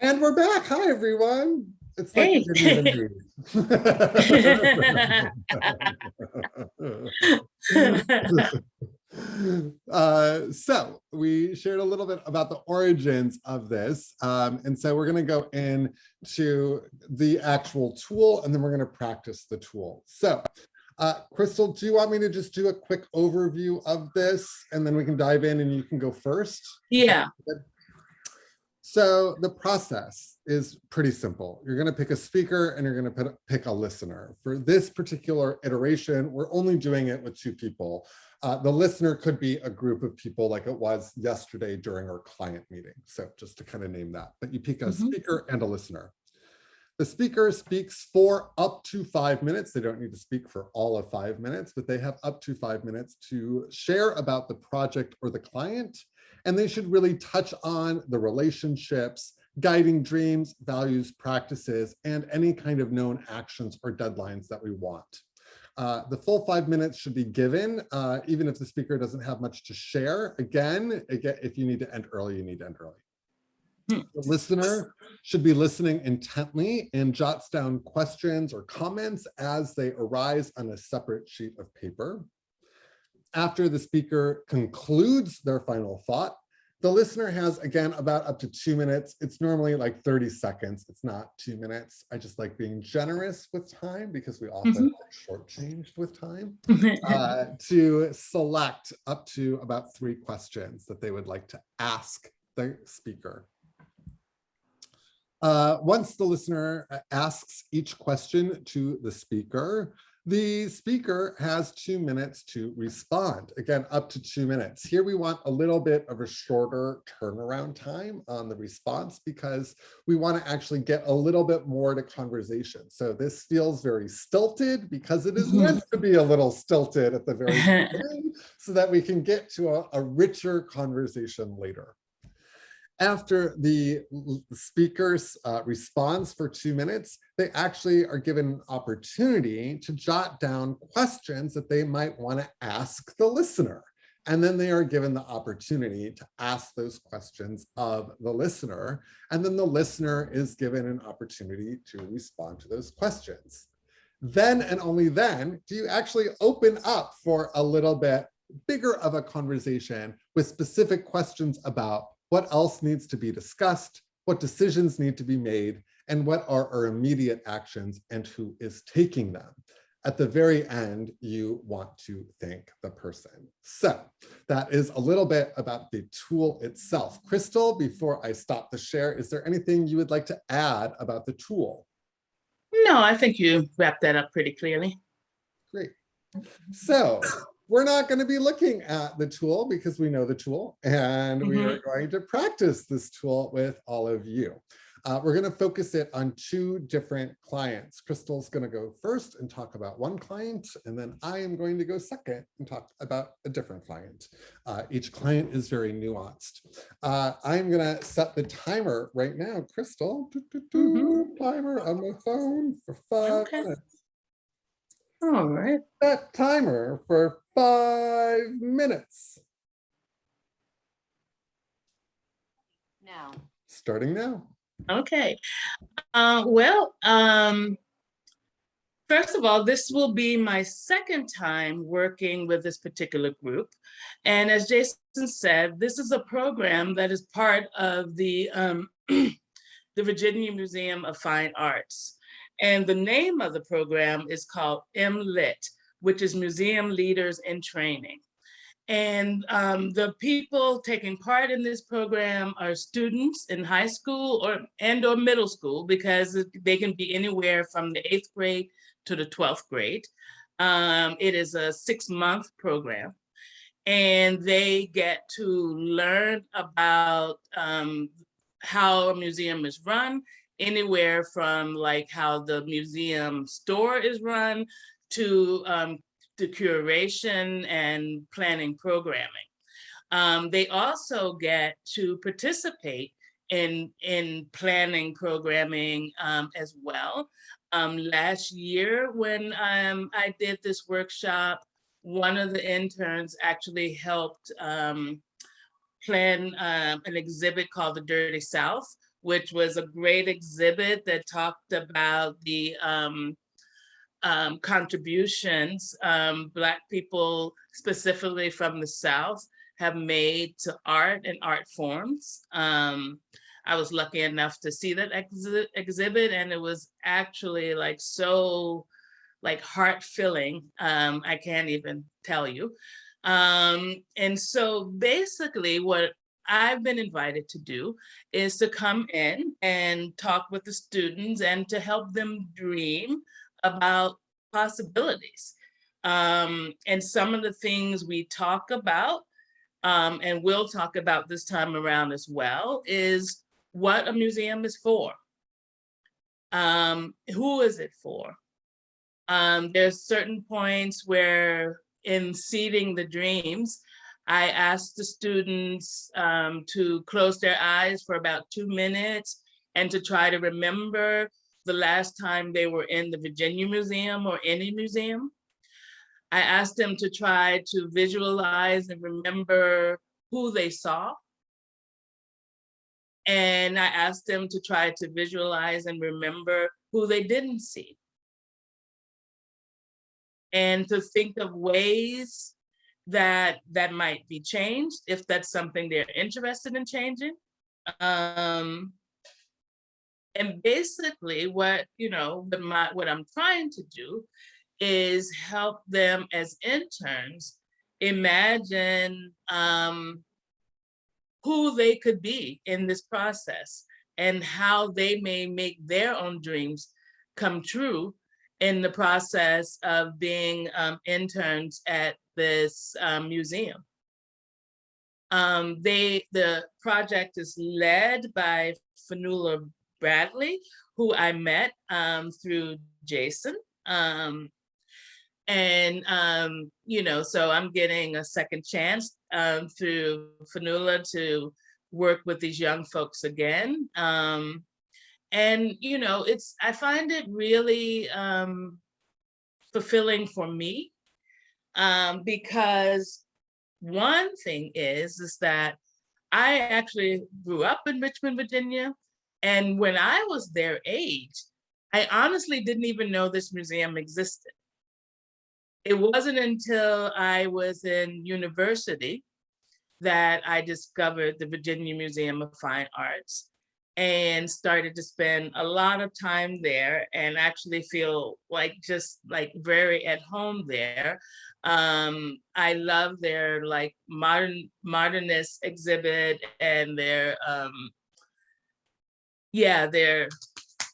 And we're back. Hi, everyone. It's like we didn't even. uh, so we shared a little bit about the origins of this. Um, and so we're going to go into the actual tool and then we're going to practice the tool. So uh, Crystal, do you want me to just do a quick overview of this and then we can dive in and you can go first? Yeah. So the process is pretty simple. You're going to pick a speaker and you're going to pick a listener. For this particular iteration, we're only doing it with two people. Uh, the listener could be a group of people like it was yesterday during our client meeting. So just to kind of name that, but you pick a mm -hmm. speaker and a listener. The speaker speaks for up to five minutes. They don't need to speak for all of five minutes, but they have up to five minutes to share about the project or the client. And they should really touch on the relationships, guiding dreams, values, practices, and any kind of known actions or deadlines that we want. Uh, the full five minutes should be given, uh, even if the speaker doesn't have much to share. Again, again, if you need to end early, you need to end early. The listener should be listening intently and jots down questions or comments as they arise on a separate sheet of paper. After the speaker concludes their final thought, the listener has, again, about up to two minutes. It's normally like 30 seconds. It's not two minutes. I just like being generous with time because we often mm -hmm. shortchanged with time uh, to select up to about three questions that they would like to ask the speaker. Uh, once the listener uh, asks each question to the speaker, the speaker has two minutes to respond. Again, up to two minutes. Here we want a little bit of a shorter turnaround time on the response because we want to actually get a little bit more to conversation. So this feels very stilted because it is mm-hmm. meant to be a little stilted at the very beginning so that we can get to a, a richer conversation later. After the speaker's uh, response for two minutes, they actually are given an opportunity to jot down questions that they might want to ask the listener. And then they are given the opportunity to ask those questions of the listener. And then the listener is given an opportunity to respond to those questions. Then and only then do you actually open up for a little bit bigger of a conversation with specific questions about what else needs to be discussed, what decisions need to be made, and what are our immediate actions and who is taking them. at the very end, you want to thank the person. So that is a little bit about the tool itself. Crystal, before I stop the share, is there anything you would like to add about the tool? No, I think you wrapped that up pretty clearly. Great. So we're not going to be looking at the tool because we know the tool and we are going to practice this tool with all of you. Uh, we're going to focus it on two different clients. Crystal's going to go first and talk about one client, and then I am going to go second and talk about a different client. Uh, each client is very nuanced. Uh, I'm going to set the timer right now. Crystal, doo, doo, doo, timer on my phone for five Okay. minutes. All right. That timer for five minutes, Now, starting now. Okay. Uh, well, um, first of all, this will be my second time working with this particular group. And as Jason said, this is a program that is part of the, um, the Virginia Museum of Fine Arts. And the name of the program is called MLIT, which is Museum Leaders in Training. And um, the people taking part in this program are students in high school or and or middle school because they can be anywhere from the eighth grade to the 12th grade. Um, it is a six month program and they get to learn about um, how a museum is run, anywhere from like how the museum store is run to um, the curation and planning programming. Um, they also get to participate in, in planning programming um, as well. Um, last year, when um, I did this workshop, one of the interns actually helped um, plan um, an exhibit called The Dirty South, which was a great exhibit that talked about the um, um, contributions um, Black people, specifically from the South, have made to art and art forms. Um, I was lucky enough to see that exhi- exhibit and it was actually like so like heart filling. Um, I can't even tell you. Um, and so basically what I've been invited to do is to come in and talk with the students and to help them dream about possibilities. Um, and some of the things we talk about um, and we'll talk about this time around as well is what a museum is for. Um, who is it for? Um, there's certain points where in seeding the dreams, I asked the students um, to close their eyes for about two minutes and to try to remember the last time they were in the Virginia Museum or any museum. I asked them to try to visualize and remember who they saw. And I asked them to try to visualize and remember who they didn't see. And to think of ways that that might be changed if that's something they're interested in changing. Um, and basically what, you know, what my, what I'm trying to do is help them as interns imagine um, who they could be in this process and how they may make their own dreams come true in the process of being um, interns at this um, museum. Um, they, the project is led by Fanula Bradley, who I met um, through Jason. Um, and, um, you know, so I'm getting a second chance um, through Fanula to work with these young folks again. And, you know, it's, I find it really fulfilling for me um, because one thing is, is that I actually grew up in Richmond, Virginia. And when I was their age, I honestly didn't even know this museum existed. It wasn't until I was in university that I discovered the Virginia Museum of Fine Arts. and started to spend a lot of time there and actually feel like just like very at home there. Um, I love their like modern modernist exhibit and their um, yeah, their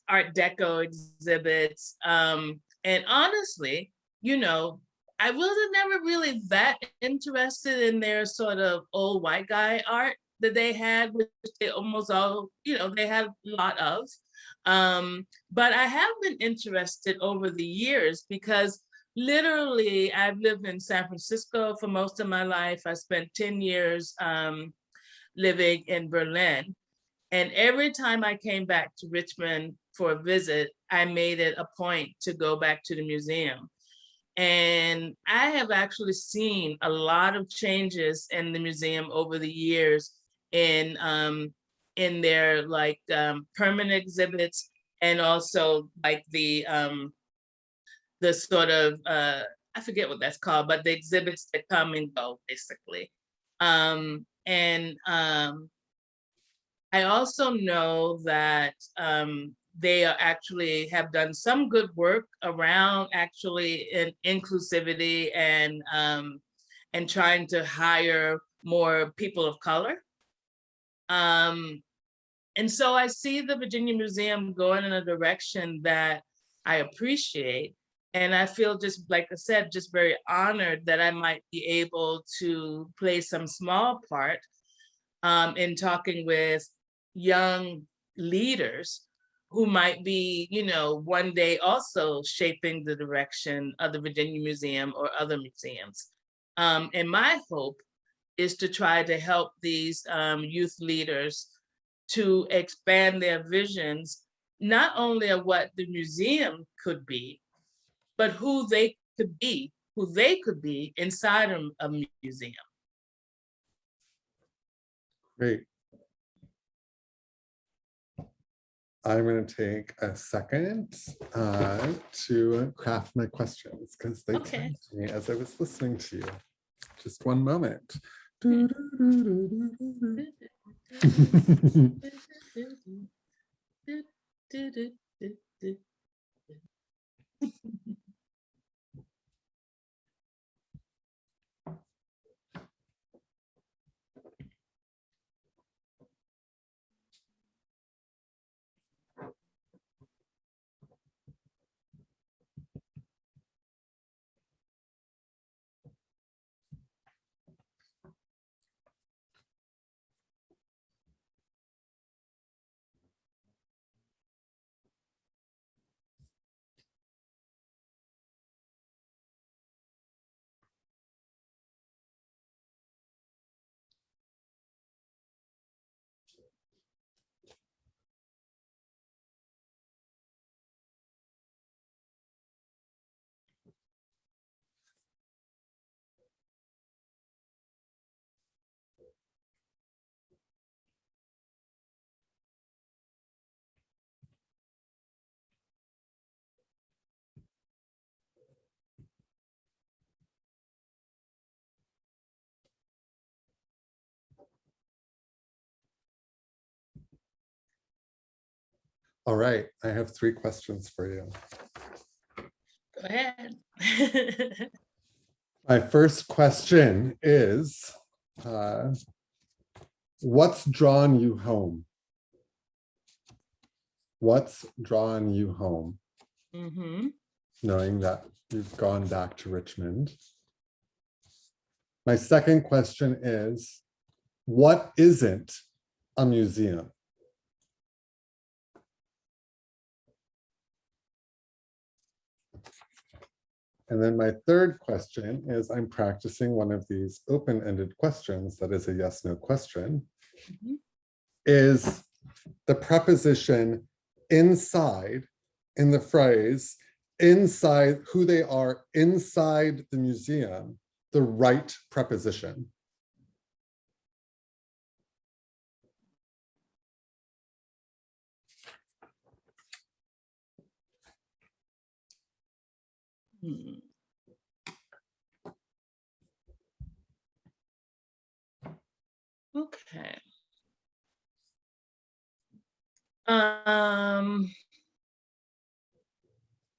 Art Deco exhibits. Um, and honestly, you know, I wasn't never really that interested in their sort of old white guy art that they had, which they almost all, you know, they had a lot of. Um, but I have been interested over the years because literally I've lived in San Francisco for most of my life. I spent 10 years um, living in Berlin. And every time I came back to Richmond for a visit, I made it a point to go back to the museum. And I have actually seen a lot of changes in the museum over the years in um, in their like um, permanent exhibits and also like the um, the sort of uh, I forget what that's called, but the exhibits that come and go basically. Um, and um, I also know that um, they are actually have done some good work around actually in inclusivity and um, and trying to hire more people of color. Um, and so I see the Virginia Museum going in a direction that I appreciate. And I feel just, like I said, just very honored that I might be able to play some small part um, in talking with young leaders who might be, you know, one day also shaping the direction of the Virginia Museum or other museums. Um, and my hope is to try to help these um, youth leaders to expand their visions, not only of what the museum could be, but who they could be, who they could be inside of a museum. Great. I'm going to take a second uh, to craft my questions because they Okay. came to me as I was listening to you. Just one moment. All right, I have three questions for you. Go ahead. My first question is, uh, what's drawn you home? What's drawn you home, Mm -hmm. knowing that you've gone back to Richmond? My second question is, what isn't a museum? And then my third question is I'm practicing one of these open-ended questions that is a yes, no question. Mhm. Is the preposition inside in the phrase inside who they are inside the museum, the right preposition? Hmm. Okay. Um,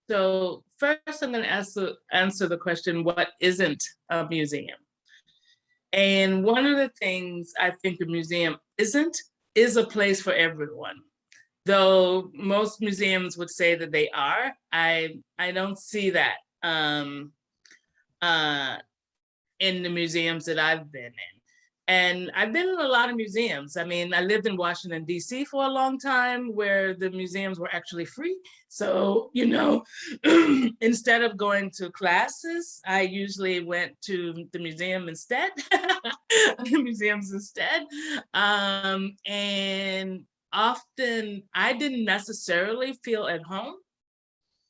so first I'm gonna answer, answer the question, what isn't a museum? And one of the things I think a museum isn't, is a place for everyone. Though most museums would say that they are, I, I don't see that um, uh, in the museums that I've been in. And I've been in a lot of museums. I mean, I lived in Washington DC for a long time where the museums were actually free. So, you know, instead of going to classes, I usually went to the museum instead, the museums instead. Um, and often I didn't necessarily feel at home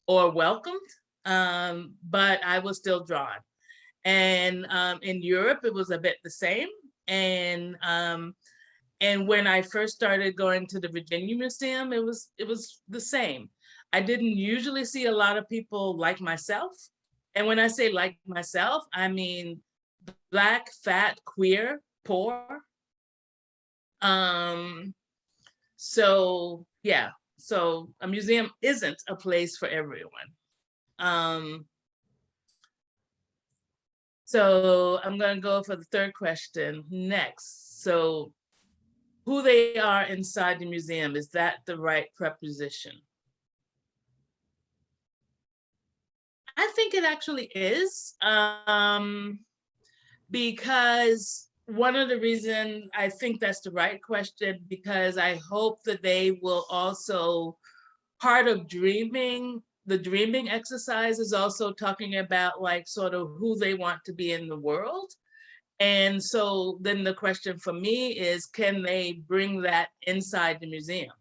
or welcomed, um, but I was still drawn. And um, in Europe, it was a bit the same. And um, and when I first started going to the Virginia Museum, it was it was the same. I didn't usually see a lot of people like myself. And when I say like myself, I mean black, fat, queer, poor. Um, so yeah, so a museum isn't a place for everyone. Um, so I'm going to go for the third question next. So who they are inside the museum, is that the right preposition? I think it actually is, um, because one of the reasons I think that's the right question, because I hope that they will also, part of dreaming the dreaming exercise is also talking about like sort of who they want to be in the world. And so then the question for me is, can they bring that inside the museum?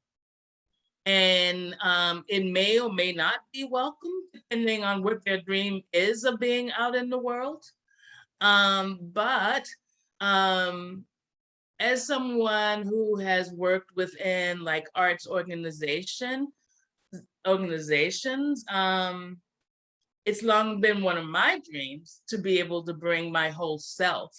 And um, it may or may not be welcome, depending on what their dream is of being out in the world. Um, but um, as someone who has worked within like arts organization, organizations, um, it's long been one of my dreams to be able to bring my whole self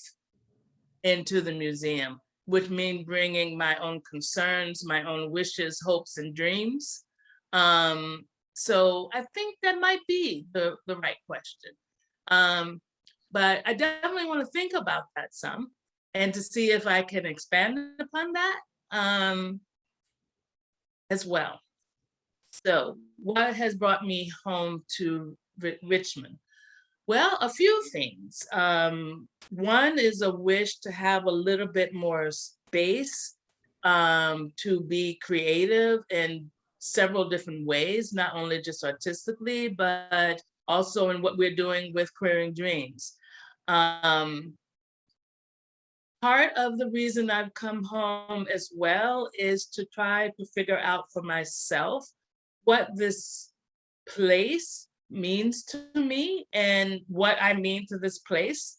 into the museum, which means bringing my own concerns, my own wishes, hopes, and dreams. Um, so I think that might be the, the right question. Um, but I definitely want to think about that some and to see if I can expand upon that um, as well. So what has brought me home to Richmond? Well, a few things. Um, one is a wish to have a little bit more space um, to be creative in several different ways, not only just artistically, but also in what we're doing with Queering Dreams. Um, part of the reason I've come home as well is to try to figure out for myself what this place means to me and what I mean to this place.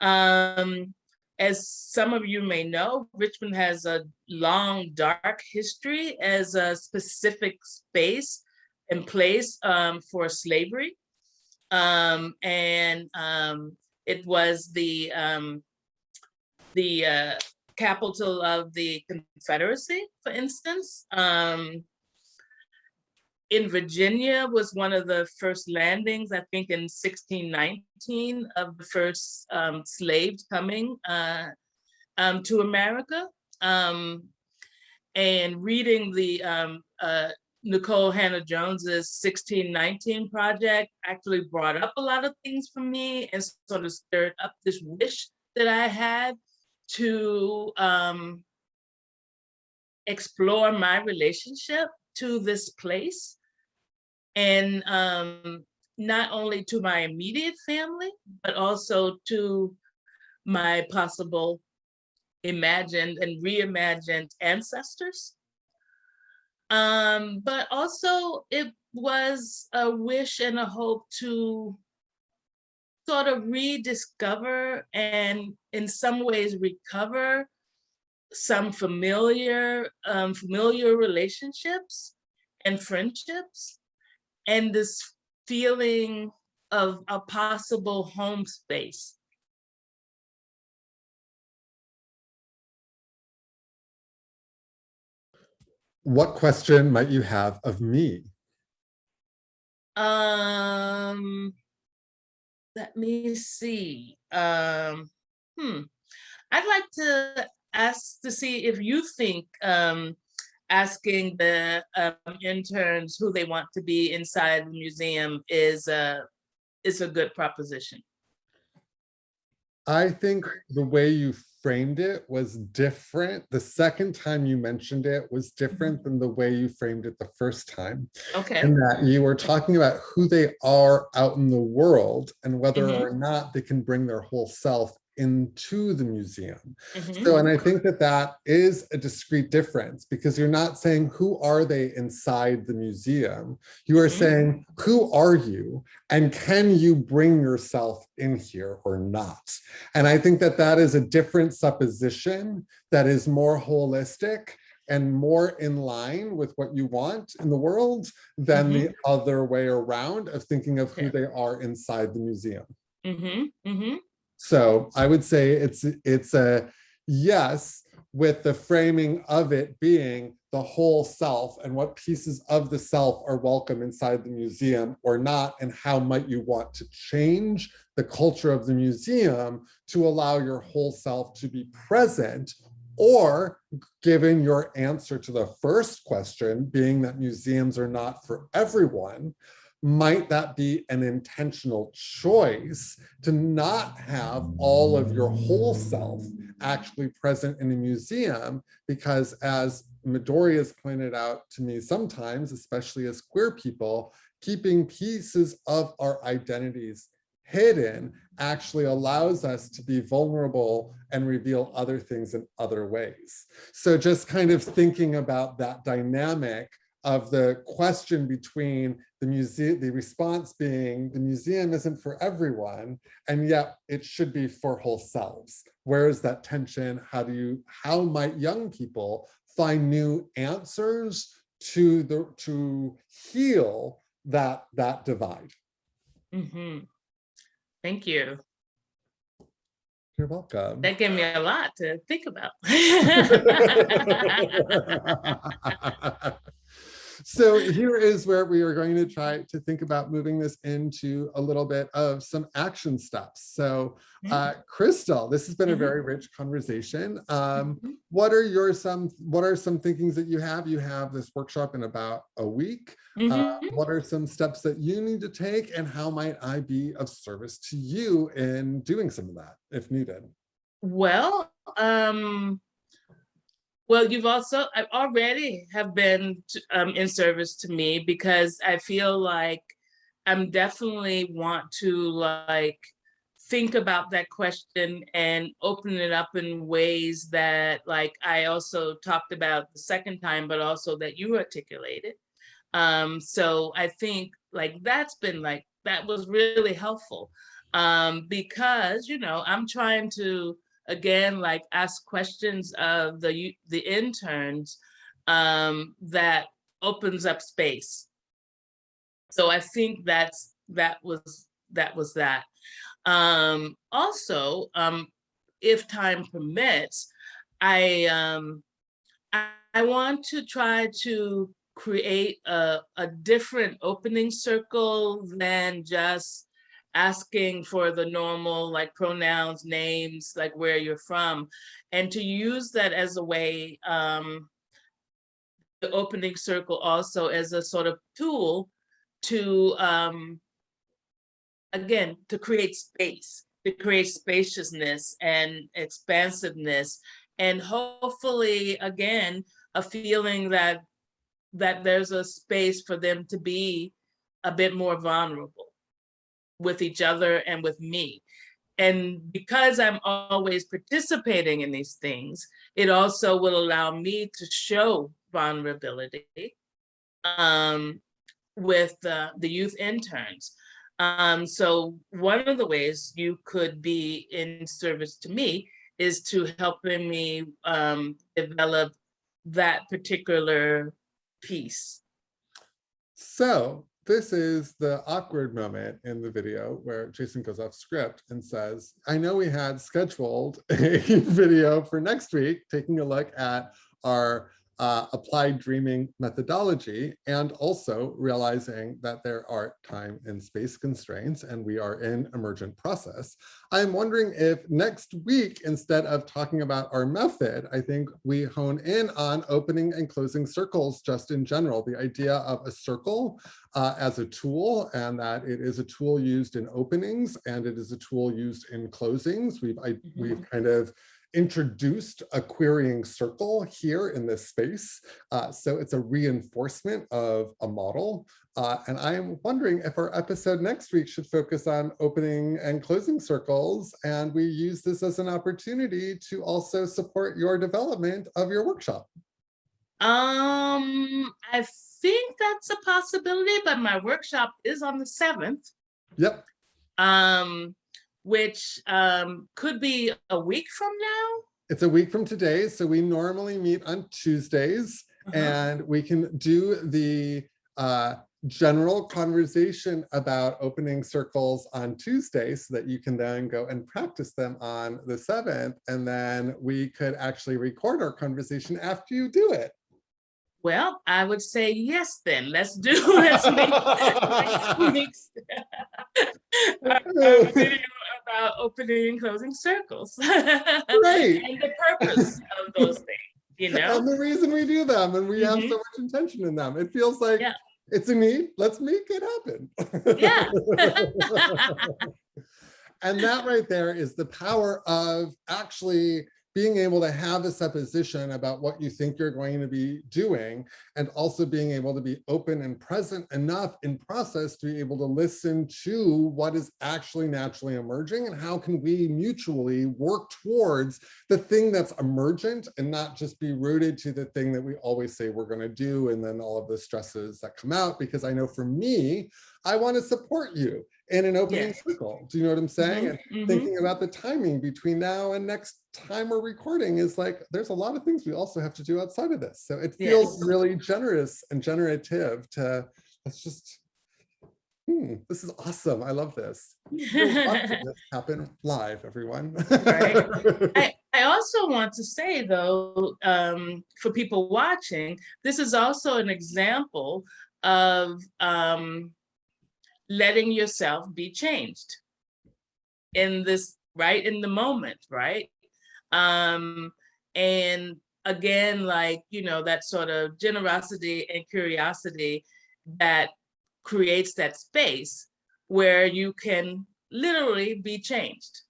Um, as some of you may know, Richmond has a long, dark history as a specific space and place um, for slavery. Um, and um, it was the, um, the uh, capital of the Confederacy, for instance. Um, in Virginia was one of the first landings, I think in 1619 of the first um, slaves coming uh, um, to America. Um, and reading the um, uh, Nikole Hannah-Jones's 1619 project actually brought up a lot of things for me and sort of stirred up this wish that I had to um, explore my relationship to this place and um, not only to my immediate family, but also to my possible imagined and reimagined ancestors. Um, but also it was a wish and a hope to sort of rediscover and in some ways recover some familiar um, familiar relationships and friendships and this feeling of a possible home space. what question might you have of me? Um, let me see. Um, hmm. I'd like to ask to see if you think um, asking the um, interns who they want to be inside the museum is a is a good proposition. I think the way you framed it was different. The second time you mentioned it was different than the way you framed it the first time. Okay. And that you were talking about who they are out in the world and whether Mhm. or not they can bring their whole self into the museum. Mhm. So, and I think that that is a discrete difference because you're not saying who are they inside the museum? You are Mhm. saying, who are you? And can you bring yourself in here or not? And I think that that is a different supposition that is more holistic and more in line with what you want in the world than the other way around of thinking of who Yeah. they are inside the museum. Mm Mhm. Mm Mhm. So I would say it's it's a yes with the framing of it being the whole self and what pieces of the self are welcome inside the museum or not and how might you want to change the culture of the museum to allow your whole self to be present or given your answer to the first question being that museums are not for everyone might that be an intentional choice to not have all of your whole self actually present in a museum? Because as Midori has pointed out to me sometimes, especially as queer people, keeping pieces of our identities hidden actually allows us to be vulnerable and reveal other things in other ways. So just kind of thinking about that dynamic of the question between the museum, the response being the museum isn't for everyone, and yet it should be for whole selves. Where is that tension? How do you, how might young people find new answers to the, to heal that, that divide? Mhm. Thank you. You're welcome. That gave me a lot to think about. So here is where we are going to try to think about moving this into a little bit of some action steps. So uh, Crystal, this has been a Mhm. very rich conversation. Um, Mhm. what are your some, what are some thinkings that you have? You have this workshop in about a week. Uh, what are some steps that you need to take and how might I be of service to you in doing some of that if needed? Well, um, well, you've also, I already have been um, in service to me because I feel like I'm definitely want to like think about that question and open it up in ways that like I also talked about the second time, but also that you articulated. Um, so I think like that's been like, that was really helpful. Um, because, you know, I'm trying to, again, like ask questions of the, the interns um, that opens up space. So I think that's, that was, that was that. Um, also, um, if time permits, I, um, I, I want to try to create a, a different opening circle than just asking for the normal like pronouns, names, like where you're from, and to use that as a way, um, the opening circle also as a sort of tool to, um, again, to create space, to create spaciousness and expansiveness, and hopefully, again, a feeling that that there's a space for them to be a bit more vulnerable with each other and with me. And because I'm always participating in these things, it also will allow me to show vulnerability um, with uh, the youth interns. Um, so one of the ways you could be in service to me is to helping me um, develop that particular piece. So this is the awkward moment in the video where Jason goes off script and says, I know we had scheduled a video for next week, taking a look at our uh, applied dreaming methodology, and also realizing that there are time and space constraints and we are in emergent process. I'm wondering if next week, instead of talking about our method, I think we hone in on opening and closing circles just in general, the idea of a circle uh, as a tool and that it is a tool used in openings and it is a tool used in closings. We've, I, we've kind of introduced a querying circle here in this space. Uh, so it's a reinforcement of a model. Uh, and I'm wondering if our episode next week should focus on opening and closing circles. And we use this as an opportunity to also support your development of your workshop. Um, I think that's a possibility, but my workshop is on the seventh, Yep. um, which um, could be a week from now. It's a week from today. So we normally meet on Tuesdays Uh-huh. and we can do the uh, general conversation about opening circles on Tuesday so that you can then go and practice them on the 7th. And then we could actually record our conversation after you do it. Well, I would say yes, then let's do, let's make next week's video about opening and closing circles. Great. And the purpose of those things, you know? And the reason we do them and we have Mhm. so much intention in them. It feels like Yeah. it's a need. Let's make it happen. Yeah. And that right there is the power of actually being able to have a supposition about what you think you're going to be doing and also being able to be open and present enough in process to be able to listen to what is actually naturally emerging and how can we mutually work towards the thing that's emergent and not just be rooted to the thing that we always say we're going to do and then all of the stresses that come out. Because I know for me, I want to support you in an opening Yes. circle. Do you know what I'm saying? Mhm, And mhm. thinking about the timing between now and next time we're recording is like, there's a lot of things we also have to do outside of this. So it feels Yes. really generous and generative to, let's just, hmm, this is awesome. I love this. This happen live, everyone. Right. I, I also want to say though, um, for people watching, this is also an example of um, letting yourself be changed in this, right, in the moment, right? Um, and again, like, you know, that sort of generosity and curiosity that creates that space where you can literally be changed.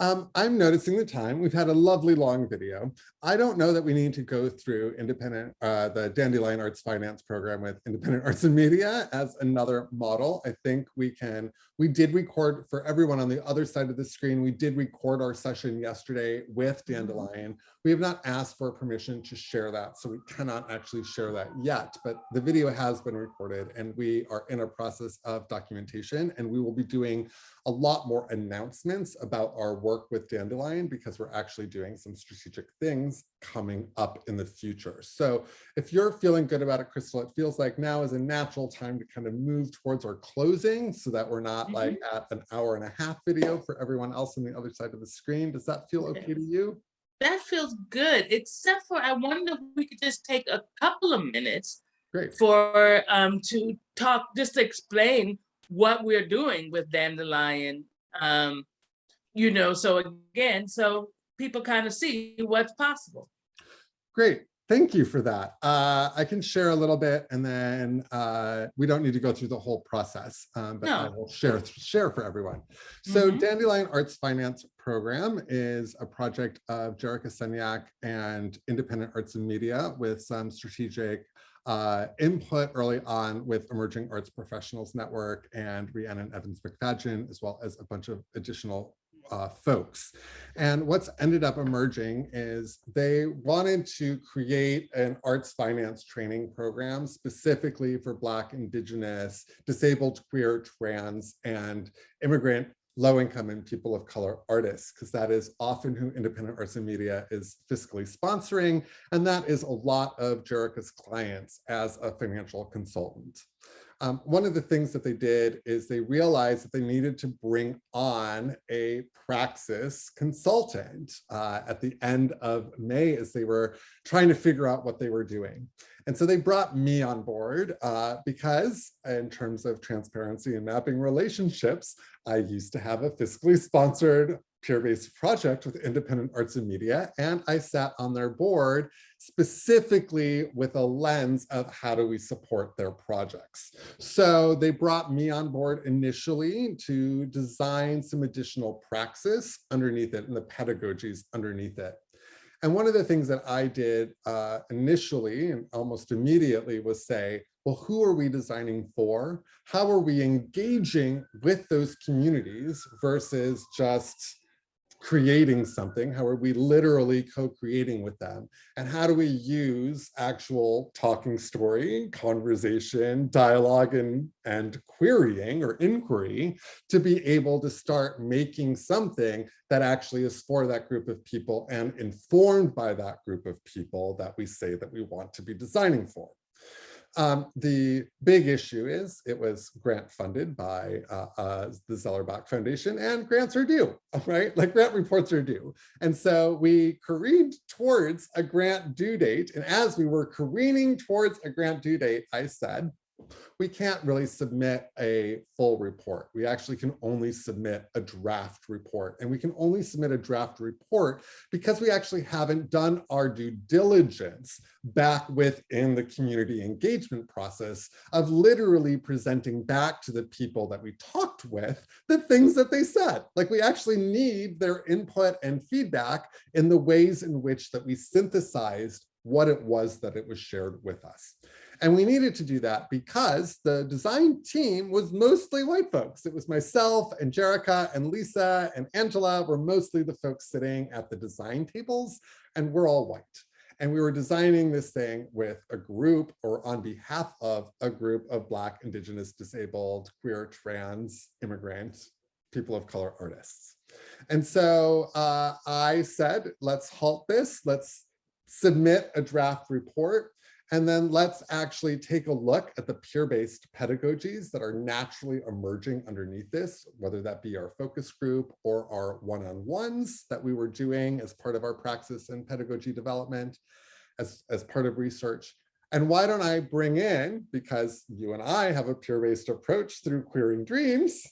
Um, I'm noticing the time. We've had a lovely long video. I don't know that we need to go through independent, uh, the Dandelion Arts Finance Program with Independent Arts and Media as another model. I think we can, we did record for everyone on the other side of the screen. We did record our session yesterday with Dandelion. We have not asked for permission to share that, so we cannot actually share that yet, but the video has been recorded and we are in a process of documentation and we will be doing a lot more announcements about our work with Dandelion because we're actually doing some strategic things coming up in the future. So if you're feeling good about it, Crystal, it feels like now is a natural time to kind of move towards our closing so that we're not mm-hmm. like at an hour and a half video for everyone else on the other side of the screen. Does that feel okay to you? That feels good, except for I wonder if we could just take a couple of minutes Great. for um to talk, just to explain what we're doing with Dandelion. Um, you know, so again, so people kind of see what's possible. Great. Thank you for that. Uh, I can share a little bit and then uh, we don't need to go through the whole process, um, but I will share, share for everyone. So Mhm. Dandelion Arts Finance Program is a project of Jerica Senyak and Independent Arts and Media with some strategic uh, input early on with Emerging Arts Professionals Network and Rhiannon Evans MacFadyen, as well as a bunch of additional uh, folks. And what's ended up emerging is they wanted to create an arts finance training program specifically for Black, Indigenous, disabled, queer, trans, and immigrant, low-income and people of color artists, because that is often who Independent Arts and Media is fiscally sponsoring. And that is a lot of Jerica's clients as a financial consultant. Um, one of the things that they did is they realized that they needed to bring on a praxis consultant uh, at the end of May as they were trying to figure out what they were doing. And so they brought me on board uh, because in terms of transparency and mapping relationships, I used to have a fiscally sponsored peer-based project with independent arts and media and I sat on their board specifically with a lens of how do we support their projects. So they brought me on board initially to design some additional praxis underneath it and the pedagogies underneath it. And one of the things that I did uh, initially and almost immediately was say, well, who are we designing for? How are we engaging with those communities versus just creating something? How are we literally co-creating with them? And how do we use actual talking story, conversation, dialogue, and, and querying or inquiry to be able to start making something that actually is for that group of people and informed by that group of people that we say that we want to be designing for. Um, the big issue is it was grant funded by uh, uh, the Zellerbach Foundation and grants are due, right? Like grant reports are due. And so we careened towards a grant due date. And as we were careening towards a grant due date, I said, we can't really submit a full report. We actually can only submit a draft report and we can only submit a draft report because we actually haven't done our due diligence back within the community engagement process of literally presenting back to the people that we talked with the things that they said. Like we actually need their input and feedback in the ways in which that we synthesized what it was that it was shared with us. And we needed to do that because the design team was mostly white folks. It was myself and Jerica and Lisa and Angela were mostly the folks sitting at the design tables and we're all white. And we were designing this thing with a group or on behalf of a group of Black, Indigenous, disabled, queer, trans, immigrant, people of color artists. And so uh, I said, let's halt this. Let's submit a draft report and then let's actually take a look at the peer-based pedagogies that are naturally emerging underneath this, whether that be our focus group or our one-on-ones that we were doing as part of our praxis and pedagogy development, as, as part of research. And why don't I bring in, because you and I have a peer-based approach through Queering Dreams,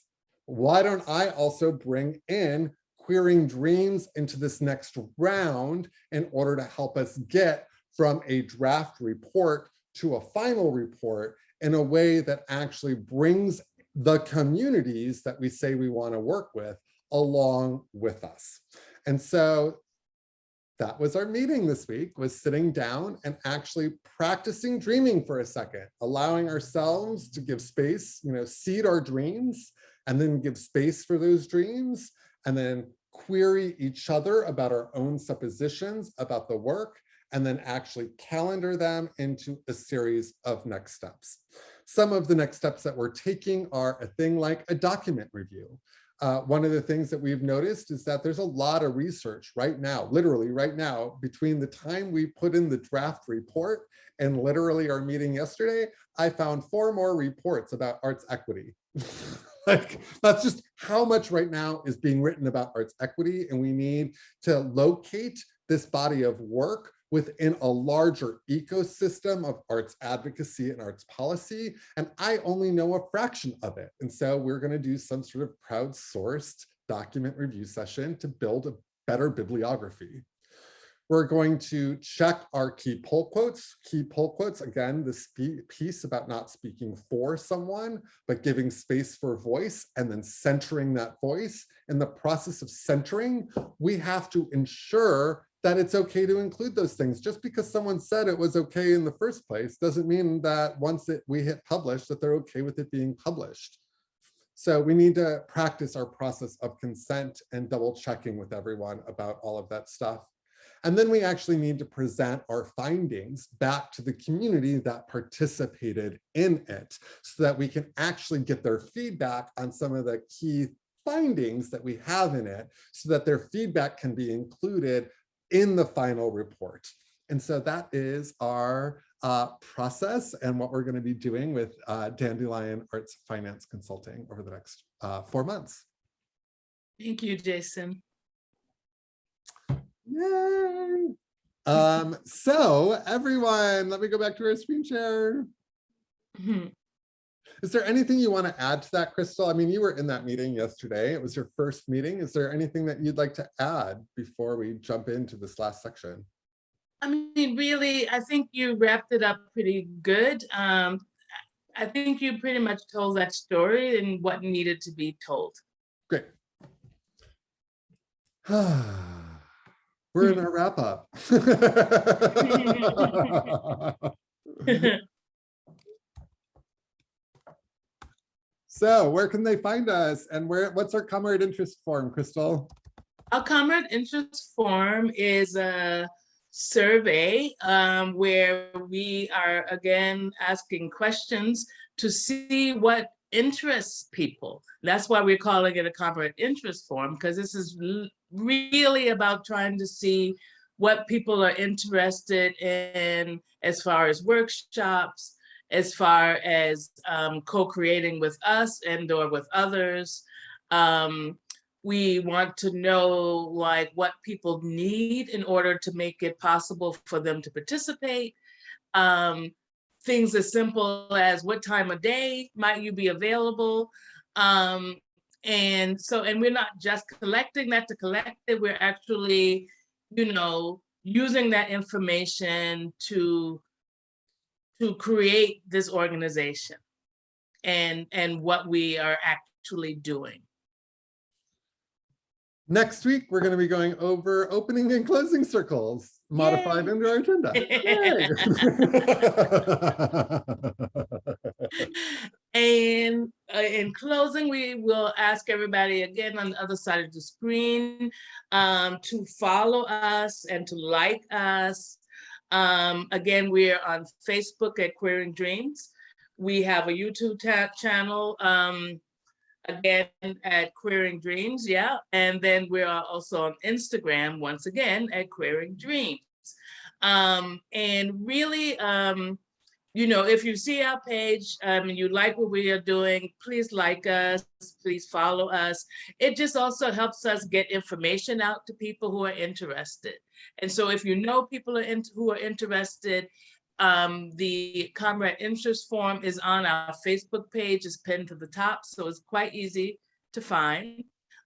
why don't I also bring in Queering Dreams into this next round in order to help us get from a draft report to a final report in a way that actually brings the communities that we say we want to work with along with us. And so that was our meeting this week was sitting down and actually practicing dreaming for a second, allowing ourselves to give space, you know, seed our dreams and then give space for those dreams and then query each other about our own suppositions about the work and then actually calendar them into a series of next steps. Some of the next steps that we're taking are a thing like a document review. Uh, one of the things that we've noticed is that there's a lot of research right now, literally right now, between the time we put in the draft report and literally our meeting yesterday, I found four more reports about arts equity. like that's just how much right now is being written about arts equity and we need to locate this body of work within a larger ecosystem of arts advocacy and arts policy. And I only know a fraction of it. And so we're gonna do some sort of crowdsourced document review session to build a better bibliography. We're going to check our key pull quotes. Key pull quotes, again, this piece about not speaking for someone, but giving space for voice and then centering that voice. In the process of centering, we have to ensure that it's okay to include those things. Just because someone said it was okay in the first place doesn't mean that once it, we hit publish that they're okay with it being published. So we need to practice our process of consent and double checking with everyone about all of that stuff. And then we actually need to present our findings back to the community that participated in it so that we can actually get their feedback on some of the key findings that we have in it so that their feedback can be included in the final report. and so that is our uh, process and what we're going to be doing with uh, Dandelion Arts Finance Consulting over the next uh, four months. Thank you, Jason. Yay! Um, so everyone, let me go back to our screen share. Mhm. Is there anything you want to add to that, Crystal? I mean, you were in that meeting yesterday. It was your first meeting. Is there anything that you'd like to add before we jump into this last section? I mean, really, I think you wrapped it up pretty good. Um, I think you pretty much told that story and what needed to be told. Great. We're in our wrap up. So where can they find us and where, what's our comrade interest form, Crystal? Our comrade interest form is a survey um, where we are again asking questions to see what interests people. That's why we're calling it a comrade interest form, because this is really about trying to see what people are interested in as far as workshops, as far as um, co-creating with us and or with others. Um, we want to know like what people need in order to make it possible for them to participate. Um, things as simple as what time of day might you be available? Um, and so, and we're not just collecting that to collect it, we're actually, you know, using that information to to create this organization and and what we are actually doing. Next week, we're going to be going over opening and closing circles modified Yay. into our agenda. And uh, in closing, we will ask everybody again on the other side of the screen um, to follow us and to like us. Um, again, we're on Facebook at Queering Dreams. We have a YouTube channel, um, again, at Queering Dreams, yeah. And then we are also on Instagram, once again, at Queering Dreams. Um, and really, um, you know, if you see our page um, and you like what we are doing, please like us, please follow us. It just also helps us get information out to people who are interested. And so if you know people are in, who are interested, um, the Comrade Interest Form is on our Facebook page, is pinned to the top, so it's quite easy to find.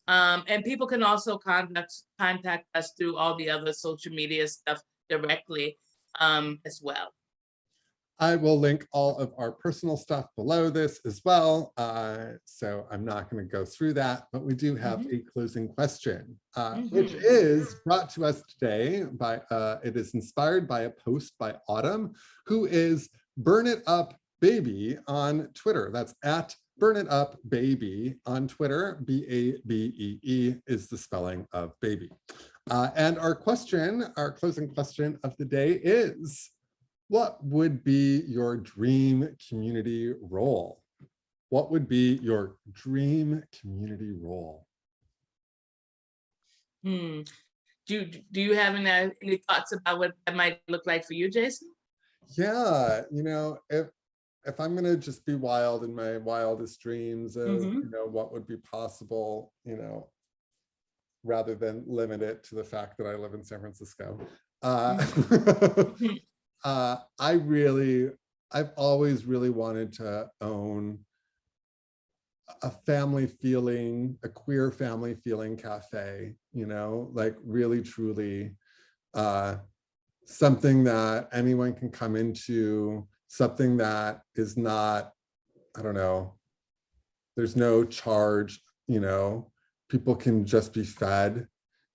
Um, and people can also contact, contact us through all the other social media stuff directly um, as well. I will link all of our personal stuff below this as well. Uh, so I'm not going to go through that, but we do have a closing question, uh, which Mhm. is brought to us today by, uh, it is inspired by a post by Autumn, who is Burn It Up Baby on Twitter. That's at Burn It Up Baby on Twitter. B-A-B-E-E is the spelling of baby. Uh, and our question, our closing question of the day is, what would be your dream community role? What would be your dream community role? Hmm. Do, do you have any, any thoughts about what that might look like for you, Jason? Yeah, you know, if if I'm gonna just be wild in my wildest dreams of, Mhm. you know, what would be possible, you know, rather than limit it to the fact that I live in San Francisco. Uh, uh, I really, I've always really wanted to own a family feeling, a queer family feeling cafe, you know, like really truly uh, something that anyone can come into, something that is not, I don't know, there's no charge, you know, people can just be fed.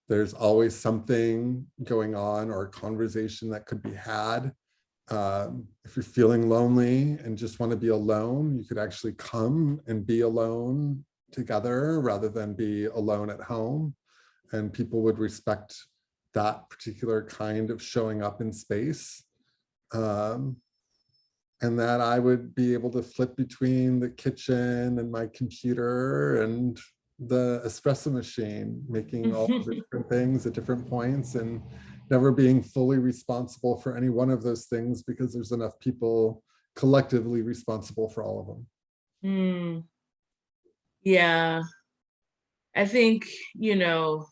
There's always something going on or a conversation that could be had. Um, if you're feeling lonely and just want to be alone, you could actually come and be alone together rather than be alone at home. And people would respect that particular kind of showing up in space. Um, and that I would be able to flip between the kitchen and my computer and the espresso machine, making all the different things at different points and never being fully responsible for any one of those things because there's enough people collectively responsible for all of them. Hmm. Yeah. I think, you know,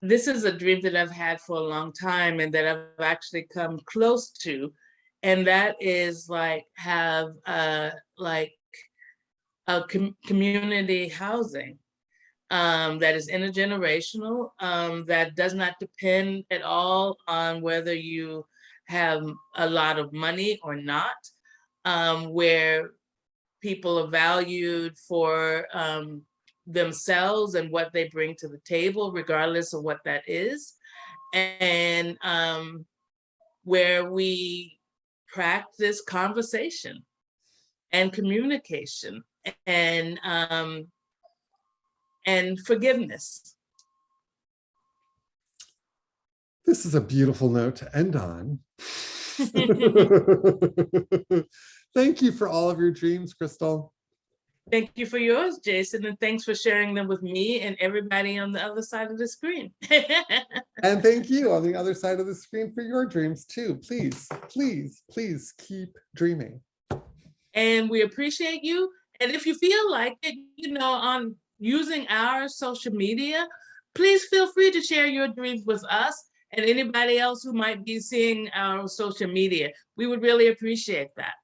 this is a dream that I've had for a long time and that I've actually come close to. And that is like have uh like a com- community housing um, that is intergenerational, um, that does not depend at all on whether you have a lot of money or not, um, where people are valued for um, themselves and what they bring to the table, regardless of what that is. And um, where we practice conversation and communication and um, and forgiveness. This is a beautiful note to end on. Thank you for all of your dreams, Crystal. Thank you for yours, Jason, and thanks for sharing them with me and everybody on the other side of the screen. And thank you on the other side of the screen for your dreams too. Please, please, please keep dreaming. and we appreciate you. And if you feel like it, you know, on using our social media, please feel free to share your dreams with us and anybody else who might be seeing our social media. We would really appreciate that.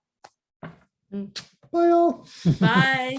Bye all. Bye.